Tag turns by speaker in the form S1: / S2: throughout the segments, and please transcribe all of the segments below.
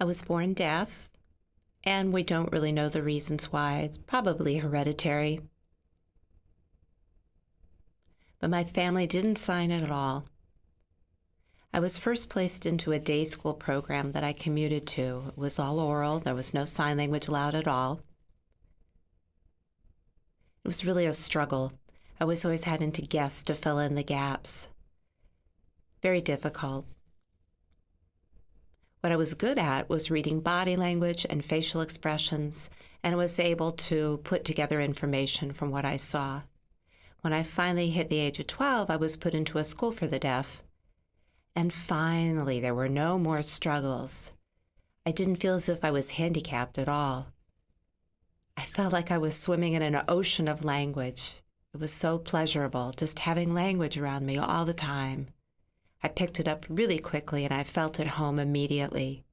S1: I was born deaf, and we don't really know the reasons why. It's probably hereditary. But my family didn't sign it at all. I was first placed into a day school program that I commuted to. It was all oral, there was no sign language allowed at all. It was really a struggle. I was always having to guess to fill in the gaps. Very difficult. What I was good at was reading body language and facial expressions, and was able to put together information from what I saw. When I finally hit the age of 12, I was put into a school for the deaf. And finally, there were no more struggles. I didn't feel as if I was handicapped at all. I felt like I was swimming in an ocean of language. It was so pleasurable just having language around me all the time. I picked it up really quickly and I felt at home immediately.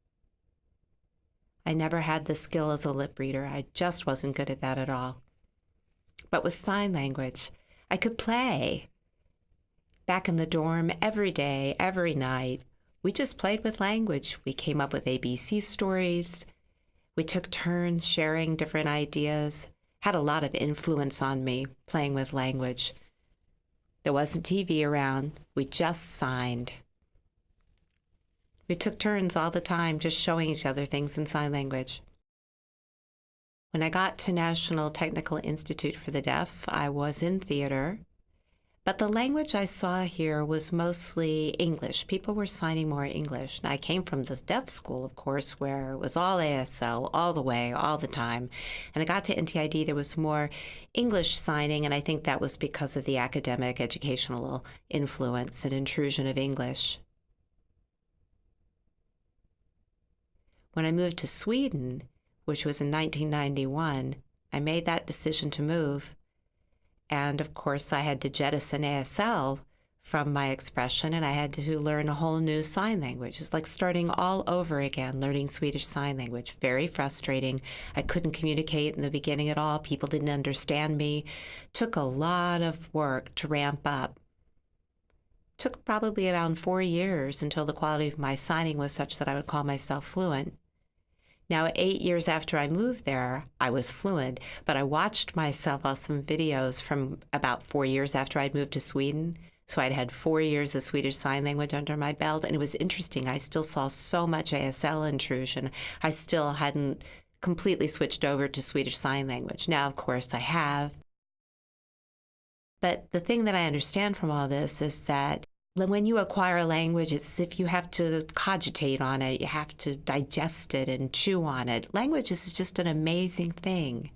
S1: I never had the skill as a lip reader. I just wasn't good at that at all. But with sign language, I could play. Back in the dorm, every day, every night, we just played with language. We came up with ABC stories. We took turns sharing different ideas. Had a lot of influence on me playing with language. There wasn't TV around. We just signed. We took turns all the time just showing each other things in sign language. When I got to National Technical Institute for the Deaf, I was in theater. But the language I saw here was mostly English. People were signing more English. And I came from this deaf school, of course, where it was all ASL all the way, all the time. And I got to NTID, there was more English signing, and I think that was because of the academic educational influence and intrusion of English. When I moved to Sweden, which was in 1991, I made that decision to move and of course, I had to jettison ASL from my expression and I had to learn a whole new sign language. It's like starting all over again, learning Swedish Sign Language. Very frustrating. I couldn't communicate in the beginning at all. People didn't understand me. Took a lot of work to ramp up. Took probably around four years until the quality of my signing was such that I would call myself fluent. Now, eight years after I moved there, I was fluent, but I watched myself on some videos from about four years after I'd moved to Sweden. So I'd had four years of Swedish Sign Language under my belt, and it was interesting. I still saw so much ASL intrusion. I still hadn't completely switched over to Swedish Sign Language. Now, of course, I have. But the thing that I understand from all this is that when you acquire a language, it's if you have to cogitate on it, you have to digest it and chew on it. Language is just an amazing thing.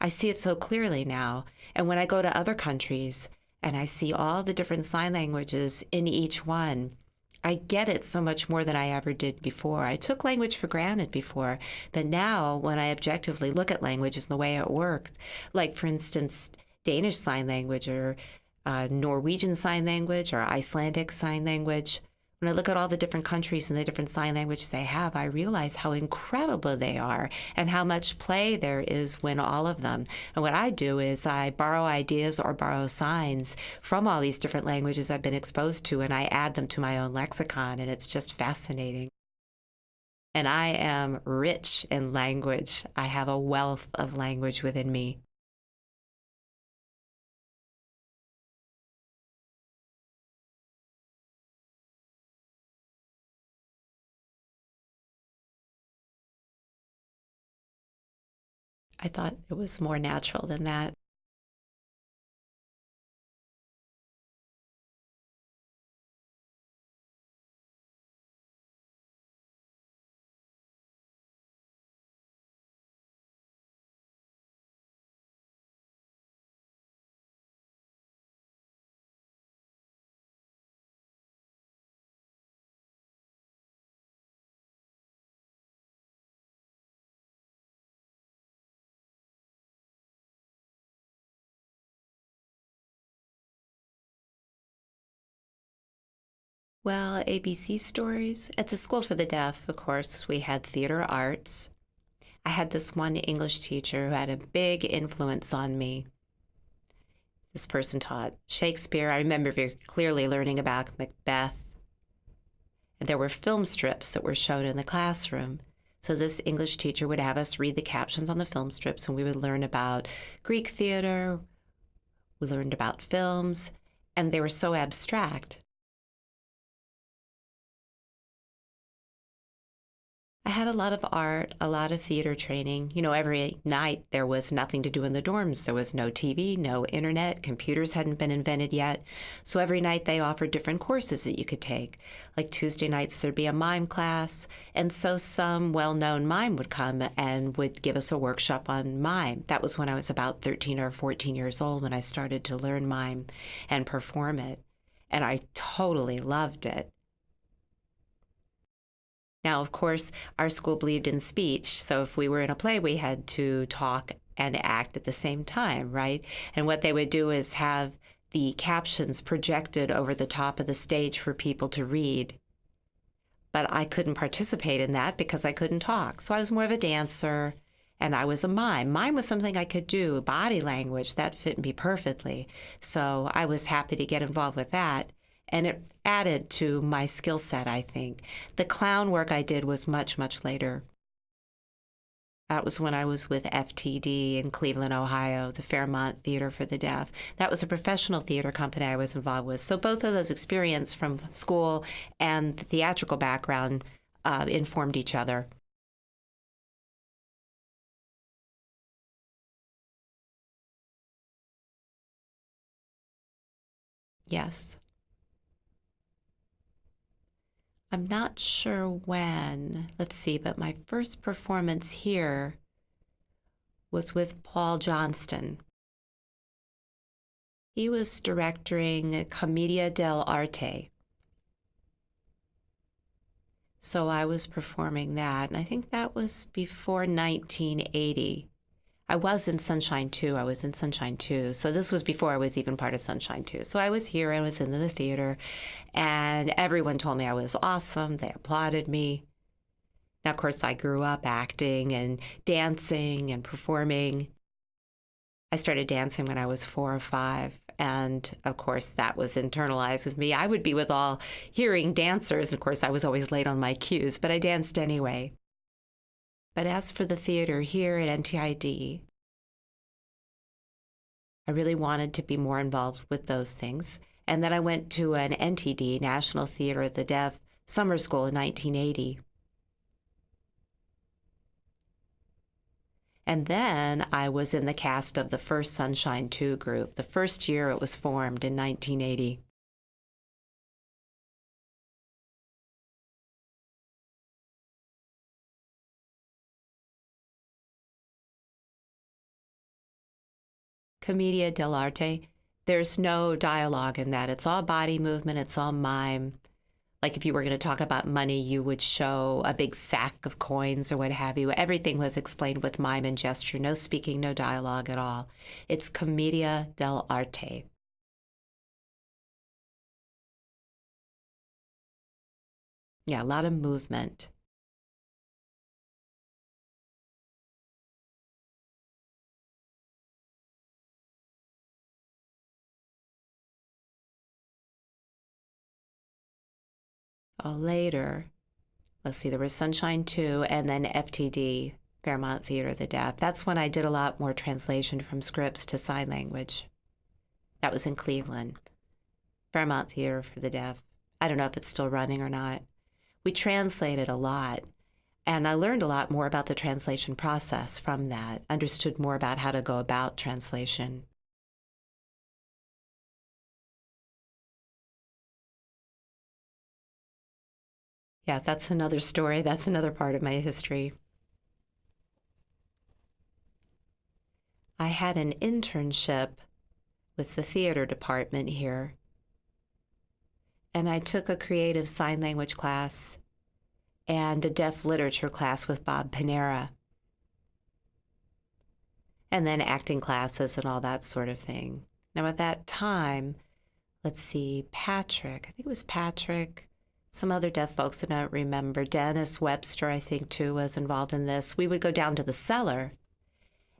S1: I see it so clearly now. And when I go to other countries and I see all the different sign languages in each one, I get it so much more than I ever did before. I took language for granted before, but now when I objectively look at languages and the way it works, like for instance, Danish Sign Language or uh, Norwegian Sign Language or Icelandic Sign Language. When I look at all the different countries and the different sign languages they have, I realize how incredible they are and how much play there is when all of them. And what I do is I borrow ideas or borrow signs from all these different languages I've been exposed to and I add them to my own lexicon, and it's just fascinating. And I am rich in language. I have a wealth of language within me. I thought it was more natural than that. Well, ABC stories. At the School for the Deaf, of course, we had theater arts. I had this one English teacher who had a big influence on me. This person taught Shakespeare. I remember very clearly learning about Macbeth. And there were film strips that were shown in the classroom. So this English teacher would have us read the captions on the film strips, and we would learn about Greek theater. We learned about films, and they were so abstract I had a lot of art, a lot of theater training. You know, every night there was nothing to do in the dorms. There was no TV, no internet, computers hadn't been invented yet. So every night they offered different courses that you could take. Like Tuesday nights, there'd be a mime class. And so some well known mime would come and would give us a workshop on mime. That was when I was about 13 or 14 years old when I started to learn mime and perform it. And I totally loved it. Now, of course, our school believed in speech. So if we were in a play, we had to talk and act at the same time, right? And what they would do is have the captions projected over the top of the stage for people to read. But I couldn't participate in that because I couldn't talk. So I was more of a dancer and I was a mime. Mime was something I could do, body language, that fit me perfectly. So I was happy to get involved with that and it added to my skill set, I think. The clown work I did was much, much later. That was when I was with FTD in Cleveland, Ohio, the Fairmount Theater for the Deaf. That was a professional theater company I was involved with. So both of those experiences from school and the theatrical background uh, informed each other. Yes. I'm not sure when. Let's see, but my first performance here was with Paul Johnston. He was directing Commedia dell'arte. So I was performing that, and I think that was before 1980. I was in Sunshine Too. I was in Sunshine Too. So this was before I was even part of Sunshine Too. So I was here, I was in the theater, and everyone told me I was awesome. They applauded me. Now, of course, I grew up acting and dancing and performing. I started dancing when I was four or five. And of course, that was internalized with me. I would be with all hearing dancers. And of course, I was always late on my cues, but I danced anyway. But as for the theater here at NTID, I really wanted to be more involved with those things. And then I went to an NTD, National Theater of the Deaf, summer school in 1980. And then I was in the cast of the first Sunshine Too group, the first year it was formed in 1980. Commedia dell'arte, there's no dialogue in that. It's all body movement, it's all mime. Like if you were going to talk about money, you would show a big sack of coins or what have you. Everything was explained with mime and gesture, no speaking, no dialogue at all. It's commedia dell'arte. Yeah, a lot of movement. Uh, later, let's see, there was Sunshine Too and then FTD, Fairmount Theater of the Deaf. That's when I did a lot more translation from scripts to sign language. That was in Cleveland. Fairmount Theater for the Deaf. I don't know if it's still running or not. We translated a lot. And I learned a lot more about the translation process from that, understood more about how to go about translation. Yeah, that's another story. That's another part of my history. I had an internship with the theater department here, and I took a creative sign language class and a deaf literature class with Bob Panara, and then acting classes and all that sort of thing. Now, at that time, let's see, Patrick, I think it was Patrick some other deaf folks that I don't remember. Dennis Webster, I think, too, was involved in this. We would go down to the cellar,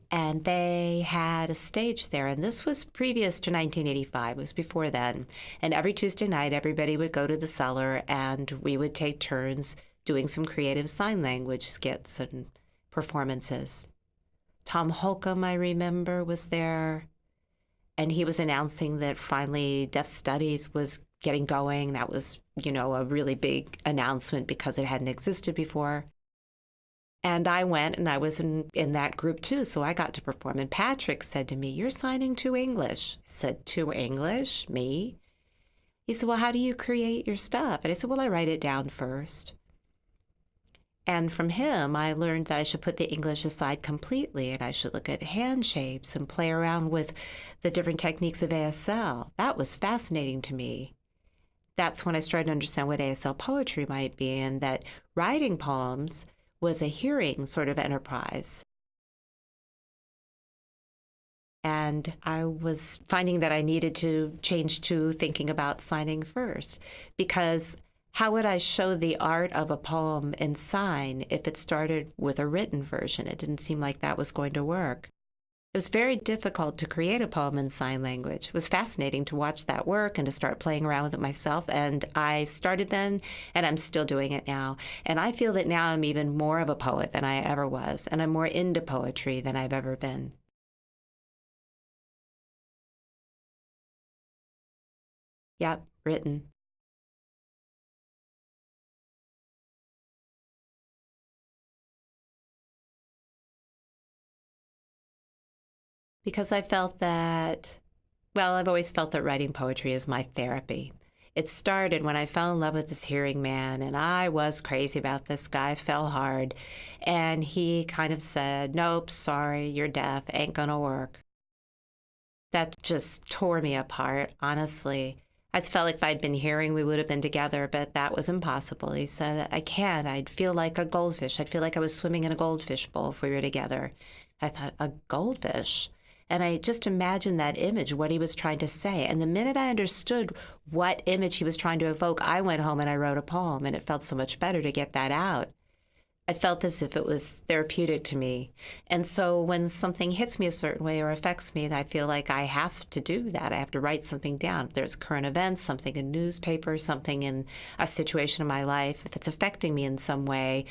S1: and they had a stage there. And this was previous to 1985, it was before then. And every Tuesday night, everybody would go to the cellar, and we would take turns doing some creative sign language skits and performances. Tom Holcomb, I remember, was there. And he was announcing that finally Deaf Studies was getting going. That was, you know, a really big announcement because it hadn't existed before. And I went and I was in, in that group too. So I got to perform. And Patrick said to me, You're signing to English. I said, To English? Me? He said, Well, how do you create your stuff? And I said, Well, I write it down first. And from him, I learned that I should put the English aside completely and I should look at hand shapes and play around with the different techniques of ASL. That was fascinating to me. That's when I started to understand what ASL poetry might be and that writing poems was a hearing sort of enterprise. And I was finding that I needed to change to thinking about signing first because how would I show the art of a poem in sign if it started with a written version? It didn't seem like that was going to work. It was very difficult to create a poem in sign language. It was fascinating to watch that work and to start playing around with it myself. And I started then, and I'm still doing it now. And I feel that now I'm even more of a poet than I ever was, and I'm more into poetry than I've ever been. Yep, written. Because I felt that, well, I've always felt that writing poetry is my therapy. It started when I fell in love with this hearing man, and I was crazy about this guy, fell hard. And he kind of said, Nope, sorry, you're deaf, ain't gonna work. That just tore me apart, honestly. I felt like if I'd been hearing, we would have been together, but that was impossible. He said, I can't. I'd feel like a goldfish. I'd feel like I was swimming in a goldfish bowl if we were together. I thought, a goldfish? And I just imagined that image, what he was trying to say. And the minute I understood what image he was trying to evoke, I went home and I wrote a poem, and it felt so much better to get that out. I felt as if it was therapeutic to me. And so when something hits me a certain way or affects me, I feel like I have to do that. I have to write something down. If there's current events, something in newspaper, something in a situation in my life, if it's affecting me in some way,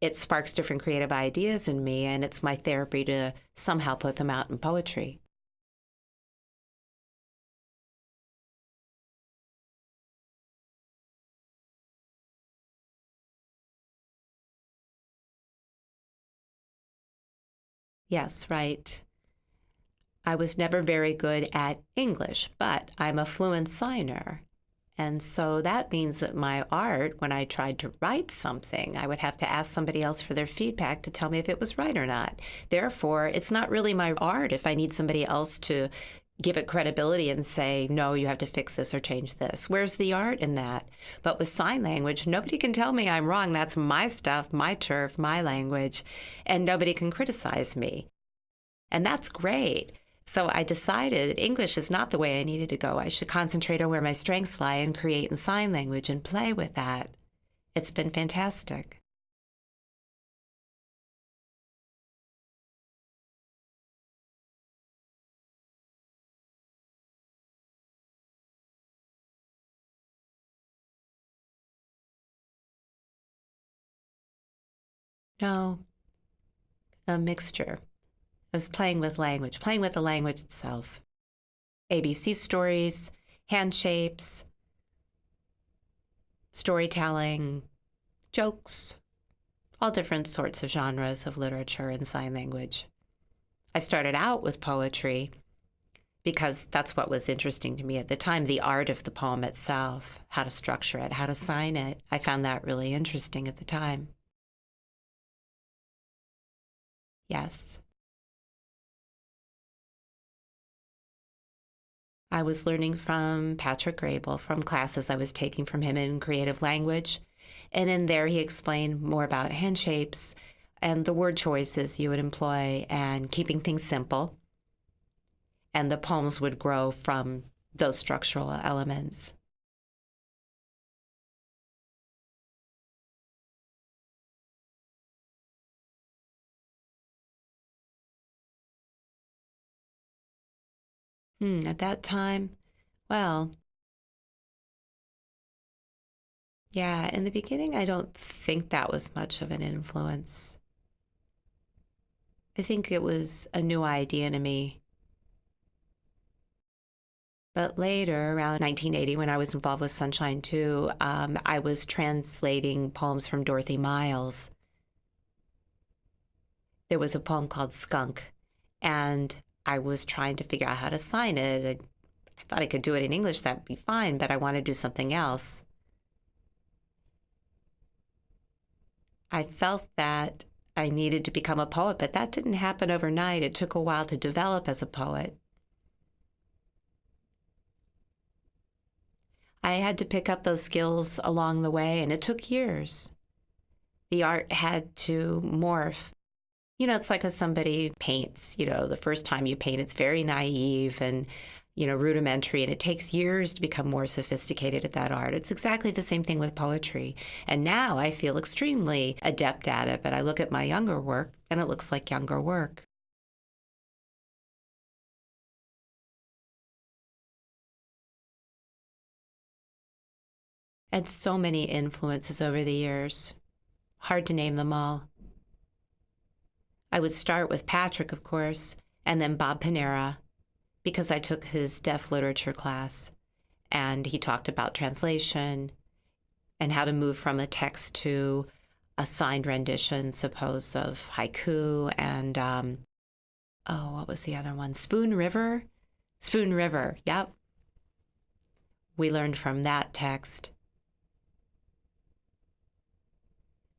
S1: it sparks different creative ideas in me, and it's my therapy to somehow put them out in poetry. Yes, right. I was never very good at English, but I'm a fluent signer. And so that means that my art, when I tried to write something, I would have to ask somebody else for their feedback to tell me if it was right or not. Therefore, it's not really my art if I need somebody else to give it credibility and say, no, you have to fix this or change this. Where's the art in that? But with sign language, nobody can tell me I'm wrong. That's my stuff, my turf, my language, and nobody can criticize me. And that's great. So I decided English is not the way I needed to go. I should concentrate on where my strengths lie and create in sign language and play with that. It's been fantastic. No, a mixture. I was playing with language, playing with the language itself. ABC stories, hand shapes, storytelling, jokes, all different sorts of genres of literature and sign language. I started out with poetry because that's what was interesting to me at the time the art of the poem itself, how to structure it, how to sign it. I found that really interesting at the time. Yes. I was learning from Patrick Graybill from classes I was taking from him in creative language. And in there, he explained more about hand shapes and the word choices you would employ and keeping things simple. And the poems would grow from those structural elements. Hmm, at that time, well, Yeah, in the beginning, I don't think that was much of an influence. I think it was a new idea to me. But later, around 1980, when I was involved with Sunshine Too, um, I was translating poems from Dorothy Miles. There was a poem called Skunk, and I was trying to figure out how to sign it. I thought I could do it in English, that'd be fine, but I wanted to do something else. I felt that I needed to become a poet, but that didn't happen overnight. It took a while to develop as a poet. I had to pick up those skills along the way, and it took years. The art had to morph. You know, it's like if somebody paints, you know, the first time you paint, it's very naive and you know, rudimentary, and it takes years to become more sophisticated at that art. It's exactly the same thing with poetry. And now I feel extremely adept at it, but I look at my younger work and it looks like younger work. And so many influences over the years. Hard to name them all. I would start with Patrick, of course, and then Bob Panara, because I took his deaf literature class and he talked about translation and how to move from a text to a signed rendition, suppose, of haiku and, um, oh, what was the other one? Spoon River? Spoon River, yep. We learned from that text.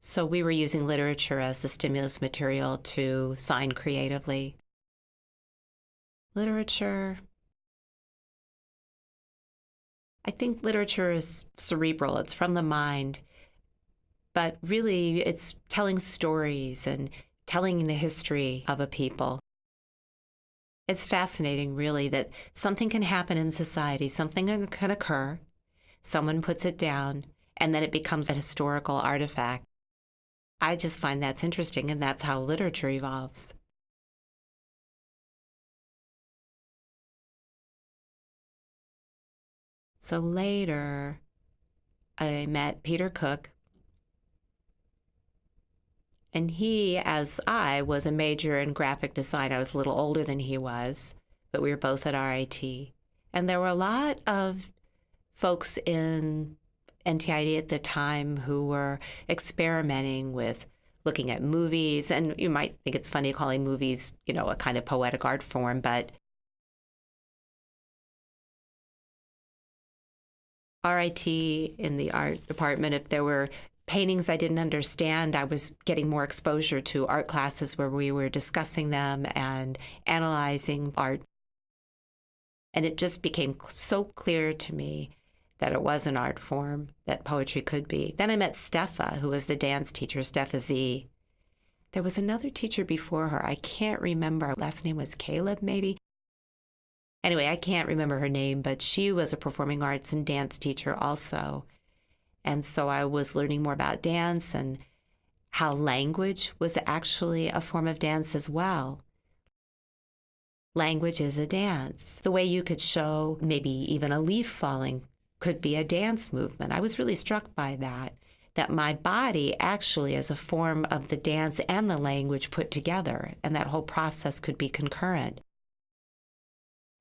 S1: So we were using literature as the stimulus material to sign creatively literature. I think literature is cerebral, it's from the mind, but really it's telling stories and telling the history of a people. It's fascinating, really, that something can happen in society, something can occur, someone puts it down, and then it becomes a historical artifact. I just find that's interesting, and that's how literature evolves. So later, I met Peter Cook. And he, as I, was a major in graphic design. I was a little older than he was, but we were both at RIT. And there were a lot of folks in NTID at the time who were experimenting with looking at movies. And you might think it's funny calling movies, you know, a kind of poetic art form, but RIT in the art department, if there were paintings I didn't understand, I was getting more exposure to art classes where we were discussing them and analyzing art. And it just became so clear to me that it was an art form, that poetry could be. Then I met Steffa, who was the dance teacher, Steffa Z. There was another teacher before her. I can't remember. Her last name was Caleb, maybe. Anyway, I can't remember her name, but she was a performing arts and dance teacher also. And so I was learning more about dance and how language was actually a form of dance as well. Language is a dance. The way you could show maybe even a leaf falling could be a dance movement. I was really struck by that, that my body actually is a form of the dance and the language put together, and that whole process could be concurrent.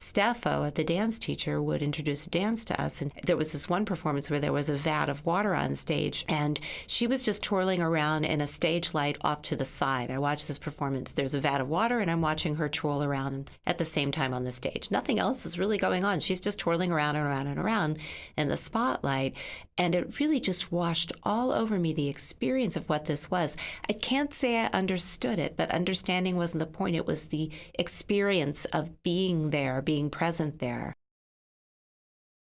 S1: Steffo, at the dance teacher, would introduce a dance to us. And there was this one performance where there was a vat of water on stage, and she was just twirling around in a stage light off to the side. I watched this performance. There's a vat of water, and I'm watching her twirl around at the same time on the stage. Nothing else is really going on. She's just twirling around and around and around in the spotlight. And it really just washed all over me the experience of what this was. I can't say I understood it, but understanding wasn't the point. It was the experience of being there, being present there.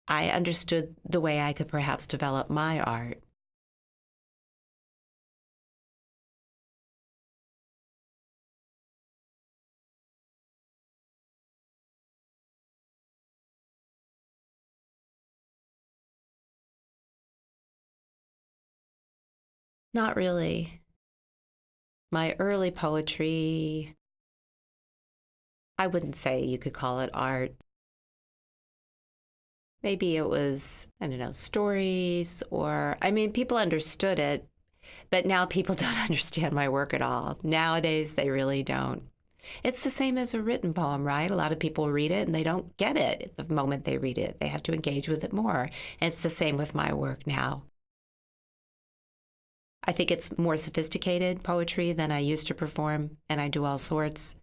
S1: I understood the way I could perhaps develop my art. Not really. My early poetry, I wouldn't say you could call it art. maybe it was, I don't know, stories or, I mean, people understood it, but now people don't understand my work at all. Nowadays, they really don't. It's the same as a written poem, right? A lot of people read it and they don't get it the moment they read it. They have to engage with it more. And it's the same with my work now. I think it's more sophisticated poetry than I used to perform, and I do all sorts.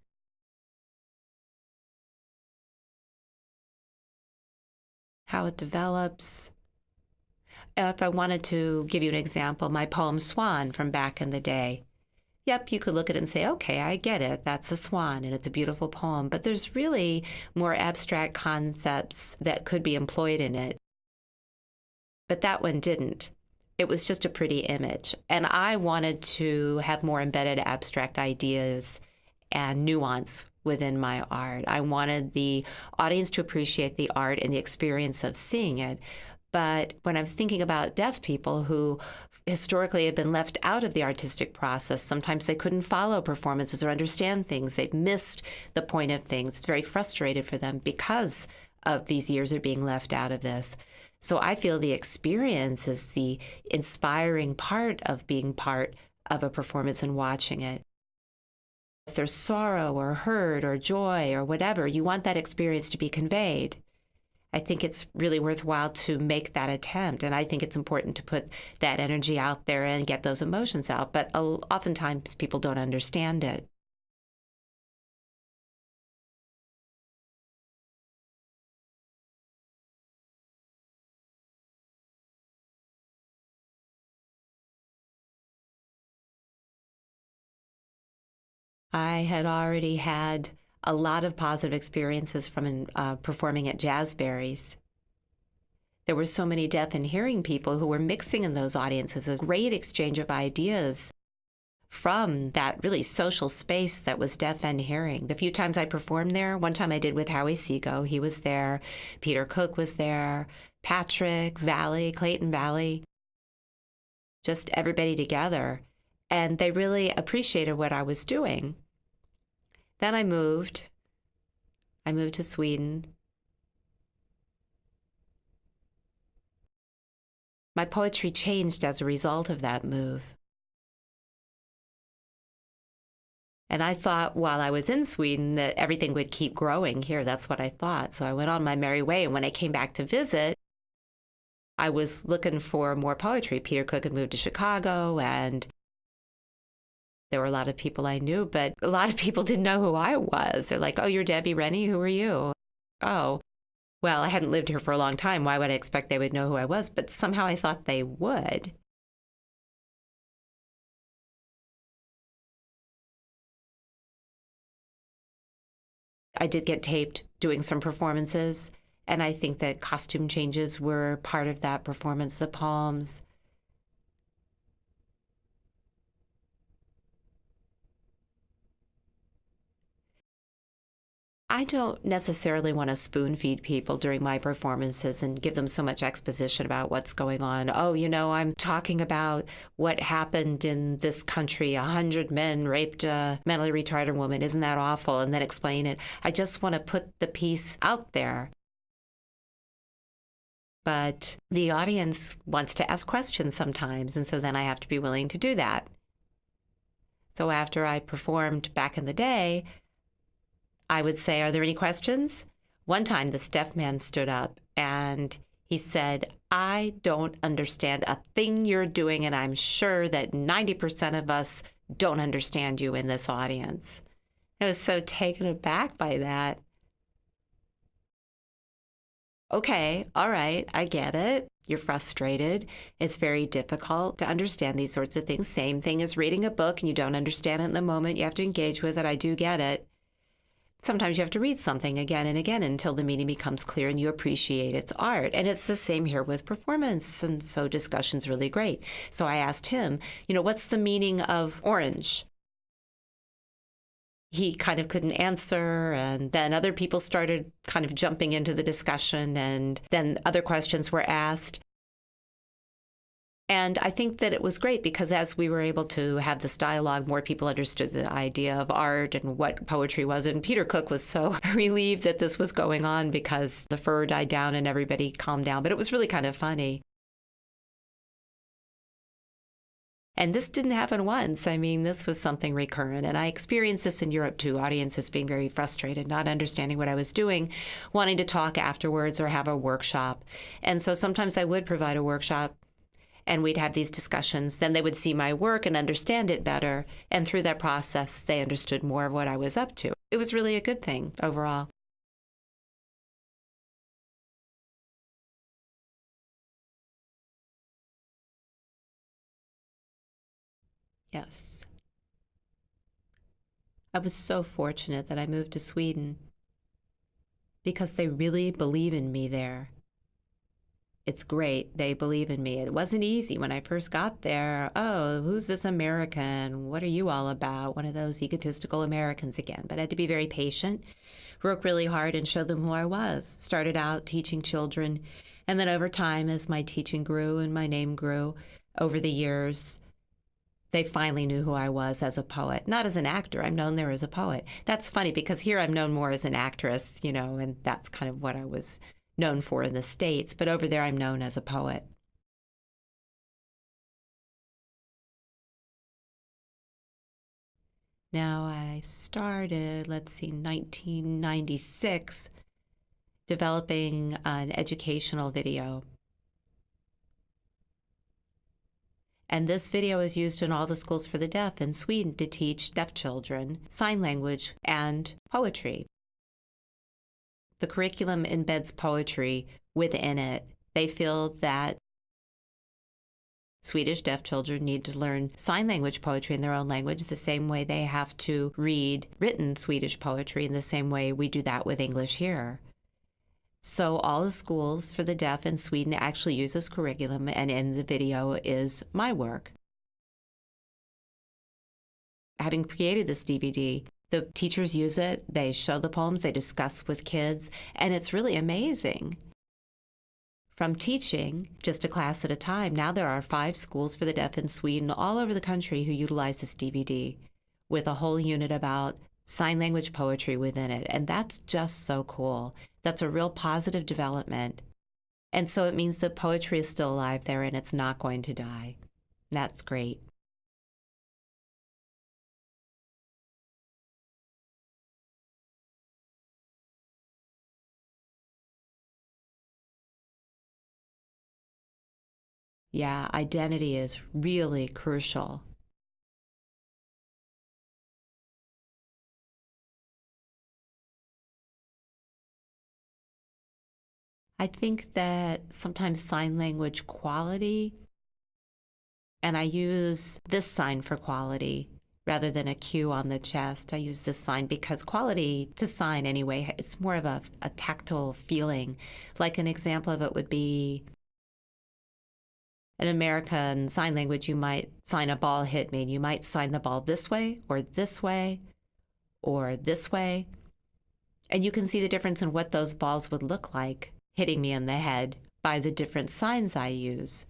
S1: How it develops. If I wanted to give you an example, my poem Swan from back in the day. Yep, you could look at it and say, okay, I get it. That's a swan and it's a beautiful poem. But there's really more abstract concepts that could be employed in it. But that one didn't. It was just a pretty image. And I wanted to have more embedded abstract ideas and nuance within my art. I wanted the audience to appreciate the art and the experience of seeing it. But when I was thinking about deaf people who historically have been left out of the artistic process, sometimes they couldn't follow performances or understand things. They've missed the point of things. It's very frustrated for them because of these years of being left out of this. So I feel the experience is the inspiring part of being part of a performance and watching it. If there's sorrow or hurt or joy or whatever, you want that experience to be conveyed. I think it's really worthwhile to make that attempt. And I think it's important to put that energy out there and get those emotions out. But oftentimes people don't understand it. I had already had a lot of positive experiences from uh, performing at Jazzberries. There were so many deaf and hearing people who were mixing in those audiences, a great exchange of ideas from that really social space that was deaf and hearing. The few times I performed there, one time I did with Howie Seago, he was there, Peter Cook was there, Patrick, Valli, Clayton Valli, just everybody together and they really appreciated what I was doing. Then I moved. I moved to Sweden. My poetry changed as a result of that move. And I thought while I was in Sweden that everything would keep growing here. That's what I thought. So I went on my merry way. And when I came back to visit, I was looking for more poetry. Peter Cook had moved to Chicago and there were a lot of people I knew, but a lot of people didn't know who I was. They're like, oh, you're Debbie Rennie. Who are you? Oh, well, I hadn't lived here for a long time. Why would I expect they would know who I was? But somehow I thought they would. I did get taped doing some performances, and I think that costume changes were part of that performance. The palms, I don't necessarily want to spoon feed people during my performances and give them so much exposition about what's going on. Oh, you know, I'm talking about what happened in this country. A hundred men raped a mentally retarded woman. Isn't that awful? And then explain it. I just want to put the piece out there. But the audience wants to ask questions sometimes. And so then I have to be willing to do that. So after I performed back in the day, I would say, Are there any questions? One time, this deaf man stood up and he said, I don't understand a thing you're doing, and I'm sure that 90% of us don't understand you in this audience. I was so taken aback by that. Okay, all right, I get it. You're frustrated. It's very difficult to understand these sorts of things. Same thing as reading a book and you don't understand it in the moment. You have to engage with it. I do get it. Sometimes you have to read something again and again until the meaning becomes clear and you appreciate its art. And it's the same here with performance. And so discussion's really great. So I asked him, you know, what's the meaning of orange? He kind of couldn't answer. And then other people started kind of jumping into the discussion. And then other questions were asked. And I think that it was great because as we were able to have this dialogue, more people understood the idea of art and what poetry was. And Peter Cook was so relieved that this was going on because the fur died down and everybody calmed down. But it was really kind of funny. And this didn't happen once. I mean, this was something recurrent. And I experienced this in Europe too audiences being very frustrated, not understanding what I was doing, wanting to talk afterwards or have a workshop. And so sometimes I would provide a workshop and we'd have these discussions. Then they would see my work and understand it better. And through that process, they understood more of what I was up to. It was really a good thing overall. Yes. I was so fortunate that I moved to Sweden because they really believe in me there. It's great. They believe in me. It wasn't easy when I first got there. Oh, who's this American? What are you all about? One of those egotistical Americans again. But I had to be very patient, work really hard, and show them who I was. Started out teaching children. And then over time, as my teaching grew and my name grew over the years, they finally knew who I was as a poet, not as an actor. I'm known there as a poet. That's funny because here I'm known more as an actress, you know, and that's kind of what I was known for in the States. But over there, I'm known as a poet. Now, I started, let's see, 1996, developing an educational video And this video is used in all the schools for the deaf in Sweden to teach deaf children sign language and poetry. The curriculum embeds poetry within it. They feel that Swedish deaf children need to learn sign language poetry in their own language the same way they have to read written Swedish poetry in the same way we do that with English here. So all the schools for the deaf in Sweden actually use this curriculum, and in the video is my work. Having created this DVD, the teachers use it, they show the poems, they discuss with kids, and it's really amazing. From teaching just a class at a time, now there are five schools for the deaf in Sweden all over the country who utilize this DVD with a whole unit about sign language poetry within it. And that's just so cool. That's a real positive development. And so it means that poetry is still alive there and it's not going to die. That's great. Yeah, identity is really crucial. I think that sometimes sign language quality, and I use this sign for quality rather than a Q on the chest. I use this sign because quality to sign anyway, it's more of a, a tactile feeling. Like an example of it would be in American Sign Language, you might sign a ball hit me, and you might sign the ball this way or this way or this way. And you can see the difference in what those balls would look like hitting me in the head by the different signs I use.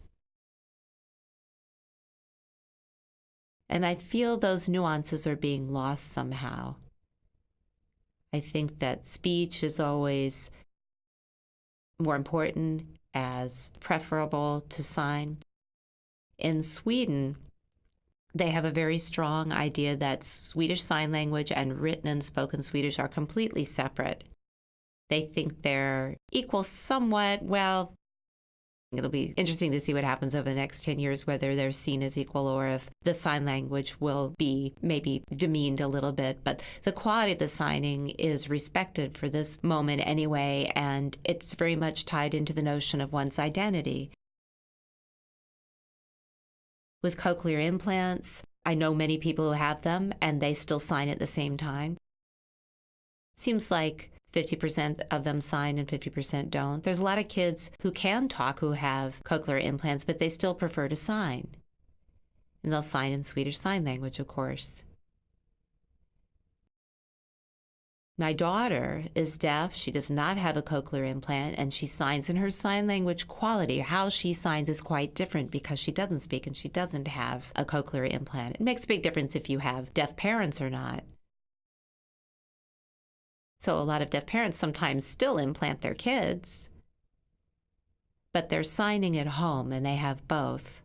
S1: And I feel those nuances are being lost somehow. I think that speech is always more important as preferable to sign. In Sweden, they have a very strong idea that Swedish Sign Language and written and spoken Swedish are completely separate. They think they're equal somewhat. Well, it'll be interesting to see what happens over the next 10 years, whether they're seen as equal or if the sign language will be maybe demeaned a little bit. But the quality of the signing is respected for this moment anyway, and it's very much tied into the notion of one's identity. With cochlear implants, I know many people who have them and they still sign at the same time. Seems like 50% of them sign and 50% don't. There's a lot of kids who can talk who have cochlear implants, but they still prefer to sign. And they'll sign in Swedish Sign Language, of course. My daughter is deaf. She does not have a cochlear implant, and she signs in her sign language quality. How she signs is quite different because she doesn't speak and she doesn't have a cochlear implant. It makes a big difference if you have deaf parents or not. So, a lot of deaf parents sometimes still implant their kids, but they're signing at home and they have both.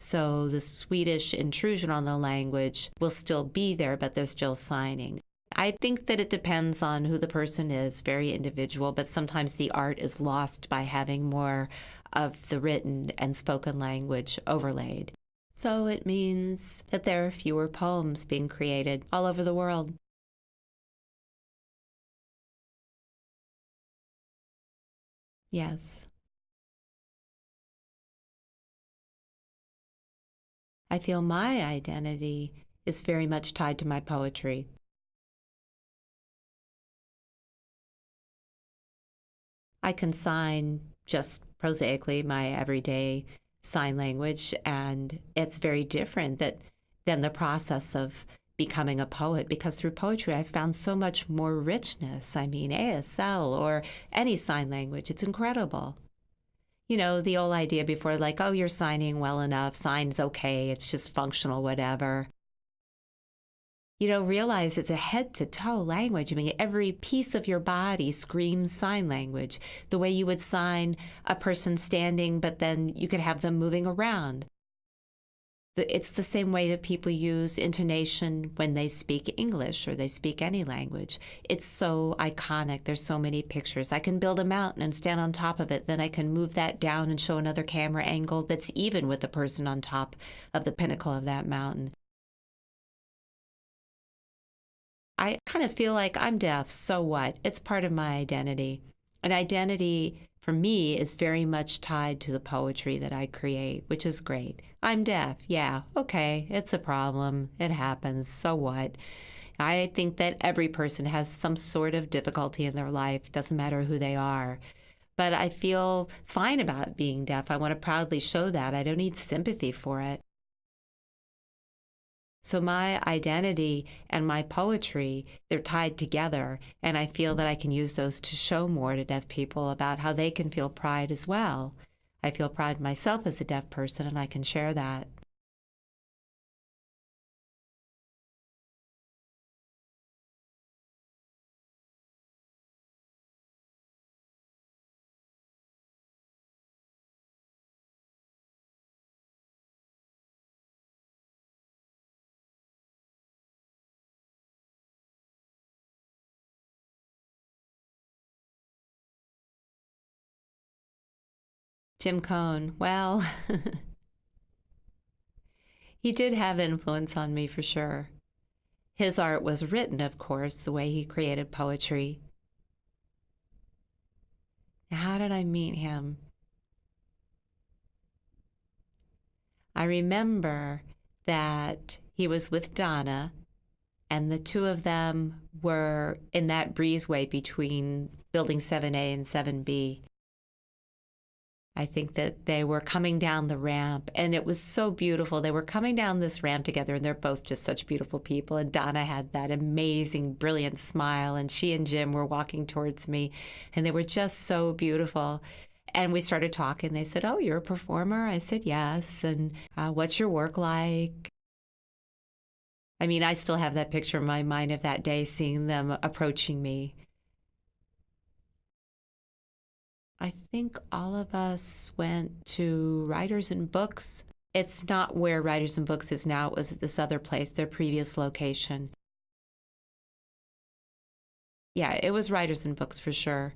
S1: So the Swedish intrusion on the language will still be there, but they're still signing. I think that it depends on who the person is, very individual, but sometimes the art is lost by having more of the written and spoken language overlaid. So it means that there are fewer poems being created all over the world. Yes. I feel my identity is very much tied to my poetry. I can sign just prosaically my everyday sign language, and it's very different that, than the process of becoming a poet because through poetry I've found so much more richness. I mean, ASL or any sign language, it's incredible you know, the old idea before, like, oh, you're signing well enough, sign's okay, it's just functional, whatever. You know, realize it's a head to toe language. I mean, every piece of your body screams sign language. The way you would sign a person standing, but then you could have them moving around it's the same way that people use intonation when they speak English or they speak any language. It's so iconic. There's so many pictures. I can build a mountain and stand on top of it. Then I can move that down and show another camera angle that's even with the person on top of the pinnacle of that mountain. I kind of feel like I'm deaf. So what? It's part of my identity. An identity for me is very much tied to the poetry that I create, which is great. I'm deaf. Yeah, okay, it's a problem. It happens. So what? I think that every person has some sort of difficulty in their life, doesn't matter who they are. But I feel fine about being deaf. I want to proudly show that. I don't need sympathy for it. So my identity and my poetry, they're tied together. And I feel that I can use those to show more to deaf people about how they can feel pride as well. I feel pride myself as a deaf person, and I can share that. Jim Cohn, well, he did have influence on me for sure. His art was written, of course, the way he created poetry. How did I meet him? I remember that he was with Donna, and the two of them were in that breezeway between building 7A and 7B. I think that they were coming down the ramp and it was so beautiful. They were coming down this ramp together and they're both just such beautiful people. And Donna had that amazing, brilliant smile, and she and Jim were walking towards me and they were just so beautiful. And we started talking. They said, Oh, you're a performer? I said, Yes. And uh, what's your work like? I mean, I still have that picture in my mind of that day, seeing them approaching me I think all of us went to Writers and Books. It's not where Writers and Books is now, it was at this other place, their previous location. Yeah, it was Writers and Books for sure.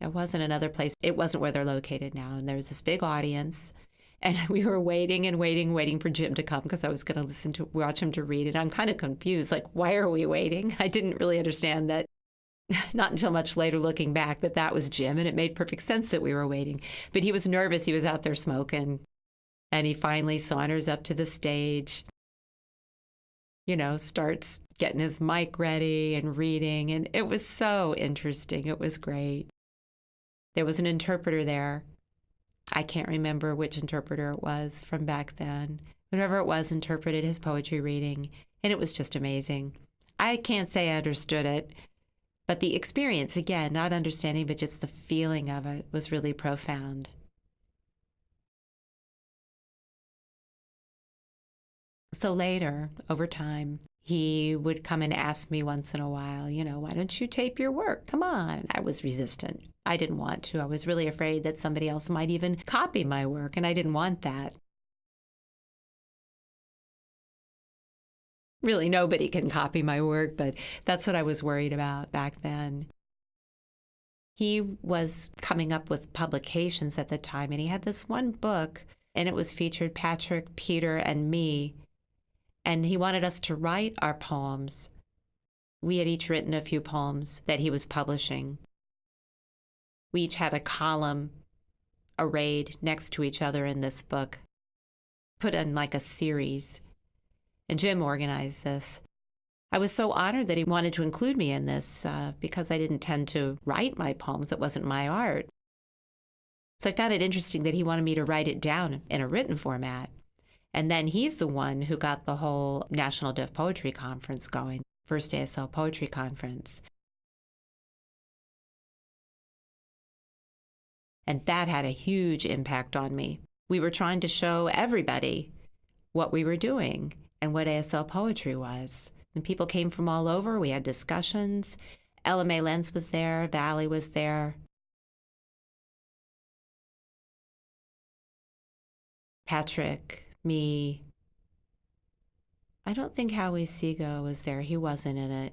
S1: It wasn't another place. It wasn't where they're located now. And there was this big audience. And we were waiting and waiting, waiting for Jim to come because I was going to listen to watch him to read it. I'm kind of confused. Like, why are we waiting? I didn't really understand that not until much later looking back that that was Jim and it made perfect sense that we were waiting. But he was nervous. He was out there smoking. And he finally saunters up to the stage, you know, starts getting his mic ready and reading. And it was so interesting. It was great. There was an interpreter there. I can't remember which interpreter it was from back then. Whoever it was interpreted his poetry reading And it was just amazing. I can't say I understood it, but the experience, again, not understanding, but just the feeling of it was really profound. So later, over time, he would come and ask me once in a while, you know, why don't you tape your work? Come on. I was resistant. I didn't want to. I was really afraid that somebody else might even copy my work, and I didn't want that. Really, nobody can copy my work, but that's what I was worried about back then. He was coming up with publications at the time, and he had this one book, and it was featured Patrick, Peter, and me and he wanted us to write our poems. We had each written a few poems that he was publishing. We each had a column arrayed next to each other in this book, put in like a series. And Jim organized this. I was so honored that he wanted to include me in this uh, because I didn't tend to write my poems. It wasn't my art. So I found it interesting that he wanted me to write it down in a written format. And then he's the one who got the whole National Deaf Poetry Conference going, first ASL Poetry Conference. And that had a huge impact on me. We were trying to show everybody what we were doing and what ASL poetry was. And people came from all over. We had discussions. Ella Mae Lentz was there, Valli was there. Patrick, me. I don't think Howie Seago was there. He wasn't in it.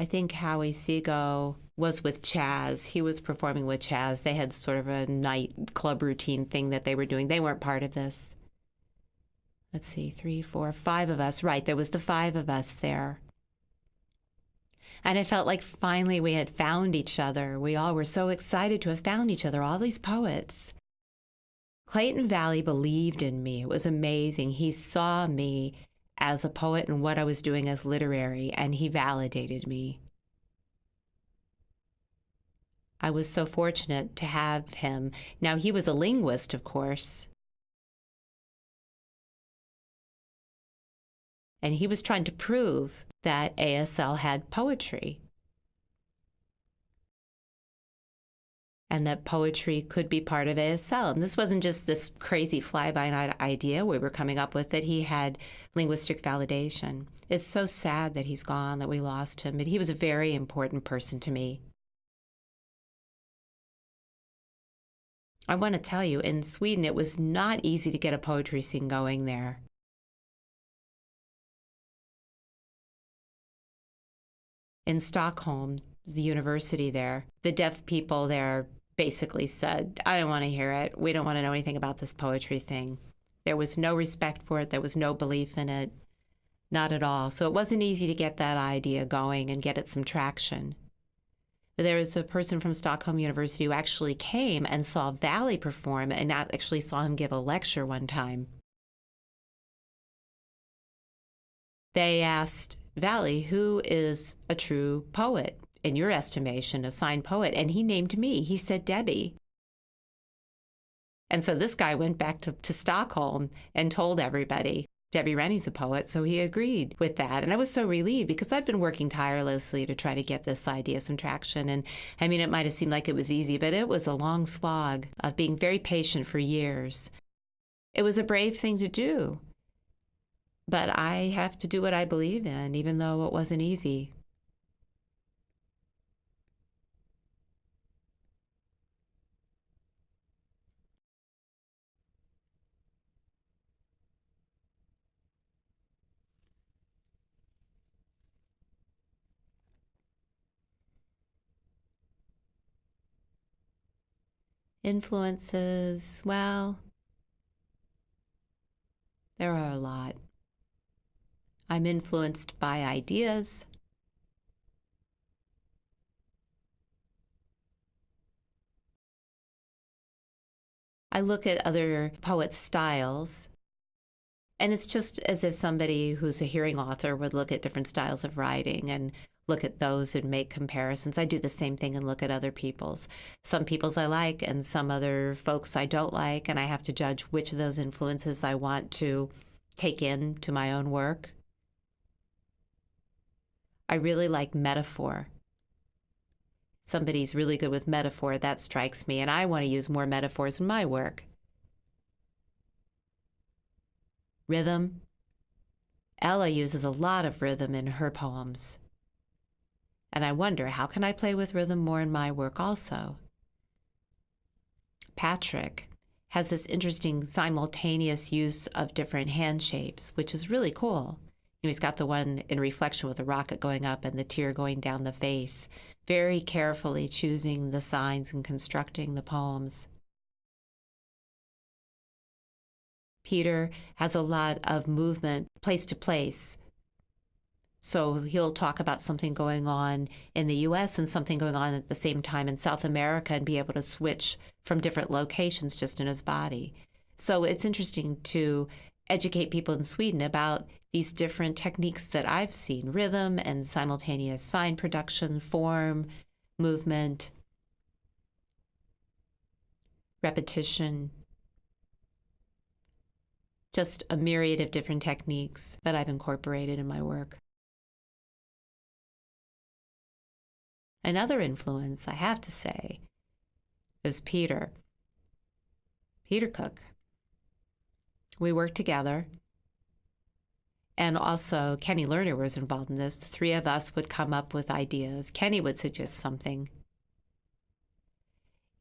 S1: I think Howie Seago was with Chaz. He was performing with Chaz. They had sort of a night club routine thing that they were doing. They weren't part of this. Let's see, three, four, five of us. Right, there was the five of us there. And it felt like finally we had found each other. We all were so excited to have found each other, all these poets. Clayton Valli believed in me. It was amazing. He saw me as a poet and what I was doing as literary, and he validated me. I was so fortunate to have him. Now, he was a linguist, of course. And he was trying to prove that ASL had poetry. And that poetry could be part of ASL. And this wasn't just this crazy fly by night idea we were coming up with, that he had linguistic validation. It's so sad that he's gone, that we lost him, but he was a very important person to me. I want to tell you, in Sweden, it was not easy to get a poetry scene going there. In Stockholm, the university there, the deaf people there basically said, I don't want to hear it. We don't want to know anything about this poetry thing. There was no respect for it, there was no belief in it, not at all. So it wasn't easy to get that idea going and get it some traction. But there was a person from Stockholm University who actually came and saw Valli perform and actually saw him give a lecture one time. They asked Valli, who is a true poet? In your estimation, a signed poet. And he named me. He said Debbie. And so this guy went back to, to Stockholm and told everybody, Debbie Rennie's a poet. So he agreed with that. And I was so relieved because I'd been working tirelessly to try to get this idea some traction. And I mean, it might have seemed like it was easy, but it was a long slog of being very patient for years. It was a brave thing to do. But I have to do what I believe in, even though it wasn't easy. Influences, well, there are a lot. I'm influenced by ideas. I look at other poets' styles, and it's just as if somebody who's a hearing author would look at different styles of writing and look at those and make comparisons. I do the same thing and look at other people's. Some people's I like and some other folks I don't like, and I have to judge which of those influences I want to take in to my own work. I really like metaphor. Somebody's really good with metaphor, that strikes me, and I want to use more metaphors in my work. Rhythm. Ella uses a lot of rhythm in her poems. And I wonder, how can I play with rhythm more in my work also? Patrick has this interesting simultaneous use of different hand shapes, which is really cool. You know, he's got the one in reflection with the rocket going up and the tear going down the face, very carefully choosing the signs and constructing the poems. Peter has a lot of movement place to place, so he'll talk about something going on in the US and something going on at the same time in South America and be able to switch from different locations just in his body. So it's interesting to educate people in Sweden about these different techniques that I've seen rhythm and simultaneous sign production, form, movement, repetition, just a myriad of different techniques that I've incorporated in my work. Another influence, I have to say, is Peter. Peter Cook. We worked together. And also, Kenny Lerner was involved in this. The three of us would come up with ideas. Kenny would suggest something.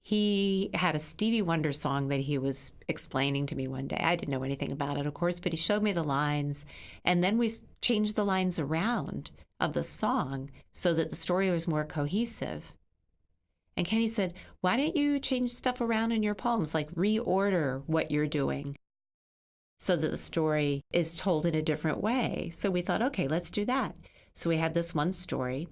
S1: He had a Stevie Wonder song that he was explaining to me one day. I didn't know anything about it, of course, but he showed me the lines. And then we changed the lines around of the song so that the story was more cohesive. And Kenny said, Why don't you change stuff around in your poems, like reorder what you're doing so that the story is told in a different way? So we thought, okay, let's do that. So we had this one story,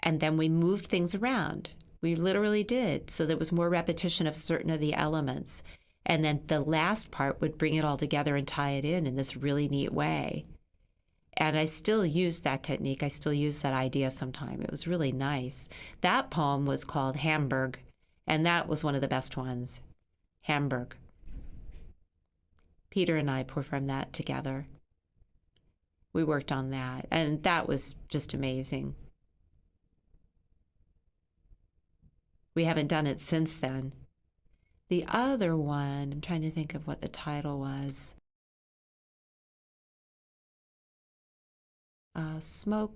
S1: and then we moved things around. We literally did. So there was more repetition of certain of the elements. And then the last part would bring it all together and tie it in in this really neat way. And I still use that technique. I still use that idea sometime. It was really nice. That poem was called Hamburg, and that was one of the best ones. Hamburg. Peter and I performed that together. We worked on that, and that was just amazing. We haven't done it since then. The other one, I'm trying to think of what the title was. Smoke.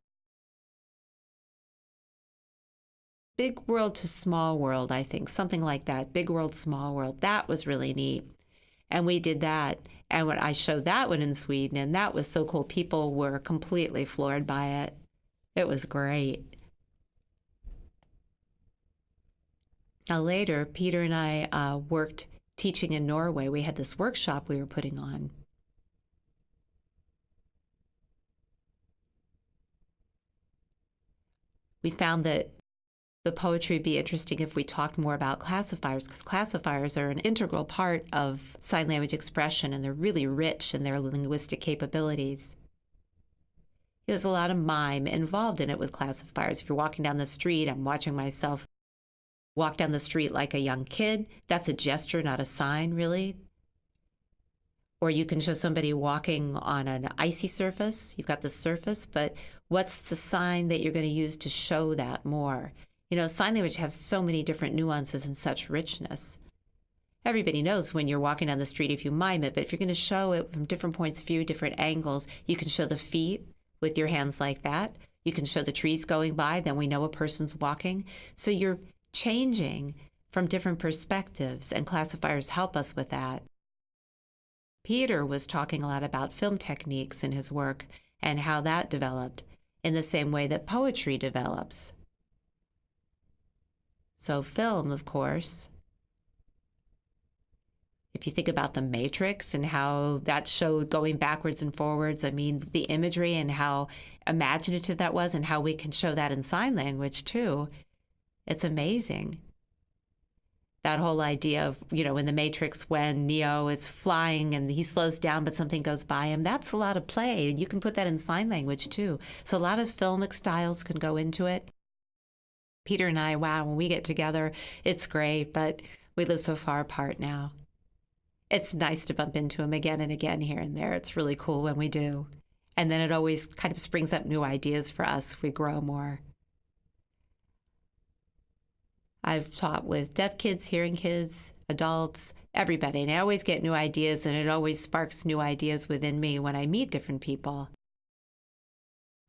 S1: Big world to small world, I think, something like that. Big world, small world. That was really neat. And we did that. And when I showed that one in Sweden, and that was so cool. People were completely floored by it. It was great. Now, later, Peter and I uh, worked teaching in Norway. We had this workshop we were putting on. We found that the poetry would be interesting if we talked more about classifiers because classifiers are an integral part of sign language expression and they're really rich in their linguistic capabilities. There's a lot of mime involved in it with classifiers. If you're walking down the street, I'm watching myself walk down the street like a young kid. That's a gesture, not a sign, really. Or you can show somebody walking on an icy surface. You've got the surface, but what's the sign that you're going to use to show that more? You know, sign language has so many different nuances and such richness. Everybody knows when you're walking down the street if you mime it, but if you're going to show it from different points of view, different angles, you can show the feet with your hands like that. You can show the trees going by, then we know a person's walking. So you're changing from different perspectives, and classifiers help us with that. Peter was talking a lot about film techniques in his work and how that developed in the same way that poetry develops. So, film, of course, if you think about the Matrix and how that showed going backwards and forwards, I mean, the imagery and how imaginative that was, and how we can show that in sign language too, it's amazing. That whole idea of, you know, in the Matrix when Neo is flying and he slows down but something goes by him, that's a lot of play. And you can put that in sign language too. So a lot of filmic styles can go into it. Peter and I, wow, when we get together, it's great, but we live so far apart now. It's nice to bump into him again and again here and there. It's really cool when we do. And then it always kind of springs up new ideas for us. We grow more. I've taught with deaf kids, hearing kids, adults, everybody, and I always get new ideas, and it always sparks new ideas within me when I meet different people.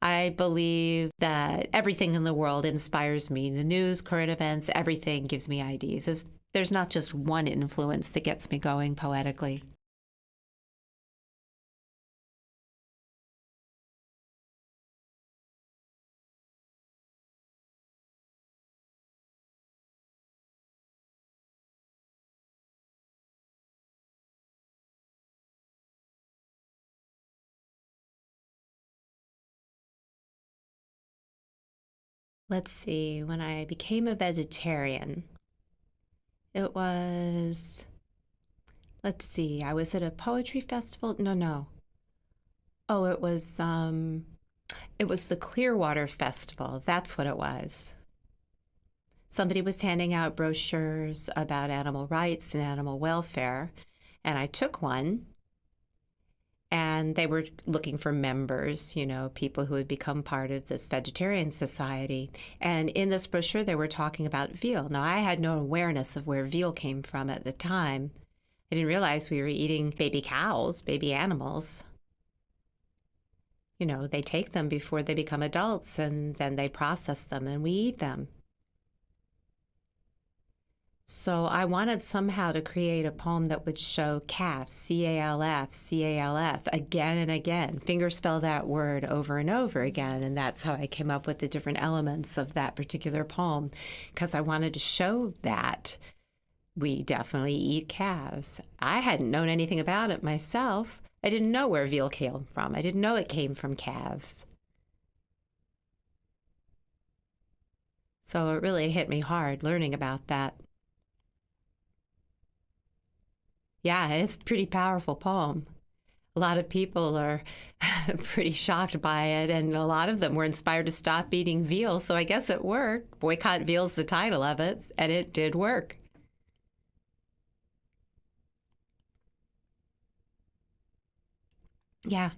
S1: I believe that everything in the world inspires me. The news, current events, everything gives me ideas. There's not just one influence that gets me going poetically. Let's see, when I became a vegetarian, it was, let's see, I was at a poetry festival. No, no. Oh, it was, um, it was the Clearwater Festival. That's what it was. Somebody was handing out brochures about animal rights and animal welfare, and I took one and they were looking for members, you know, people who would become part of this vegetarian society. And in this brochure, they were talking about veal. Now, I had no awareness of where veal came from at the time. I didn't realize we were eating baby cows, baby animals. You know, they take them before they become adults and then they process them and we eat them. So I wanted somehow to create a poem that would show calf, C A L F, C A L F, again and again, fingerspell that word over and over again. And that's how I came up with the different elements of that particular poem, because I wanted to show that we definitely eat calves. I hadn't known anything about it myself. I didn't know where veal came from, I didn't know it came from calves. So it really hit me hard learning about that. Yeah, it's a pretty powerful poem. A lot of people are pretty shocked by it, and a lot of them were inspired to stop eating veal, so I guess it worked. Boycott Veal's the title of it, and it did work. Yeah.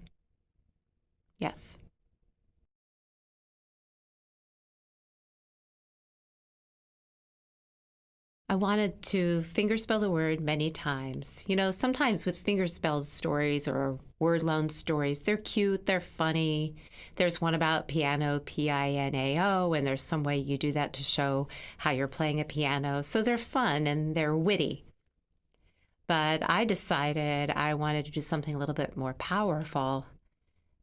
S1: Yes. I wanted to fingerspell the word many times. You know, sometimes with fingerspelled stories or word loan stories, they're cute, they're funny. There's one about piano, P I N A O, and there's some way you do that to show how you're playing a piano. So they're fun and they're witty. But I decided I wanted to do something a little bit more powerful.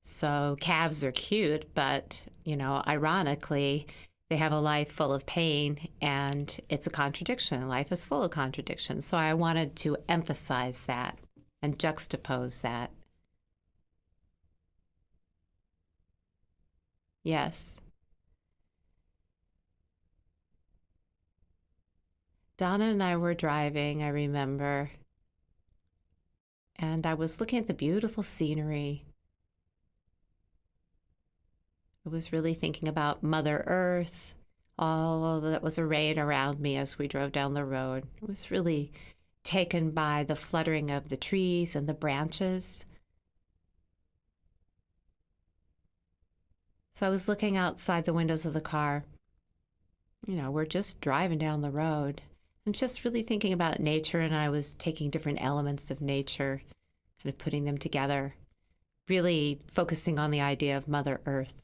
S1: So calves are cute, but, you know, ironically, they have a life full of pain and it's a contradiction. Life is full of contradictions. So I wanted to emphasize that and juxtapose that. Yes. Donna and I were driving, I remember, and I was looking at the beautiful scenery I was really thinking about Mother Earth, all that was arrayed around me as we drove down the road. I was really taken by the fluttering of the trees and the branches. So I was looking outside the windows of the car. You know, we're just driving down the road. I'm just really thinking about nature, and I was taking different elements of nature, kind of putting them together, really focusing on the idea of Mother Earth.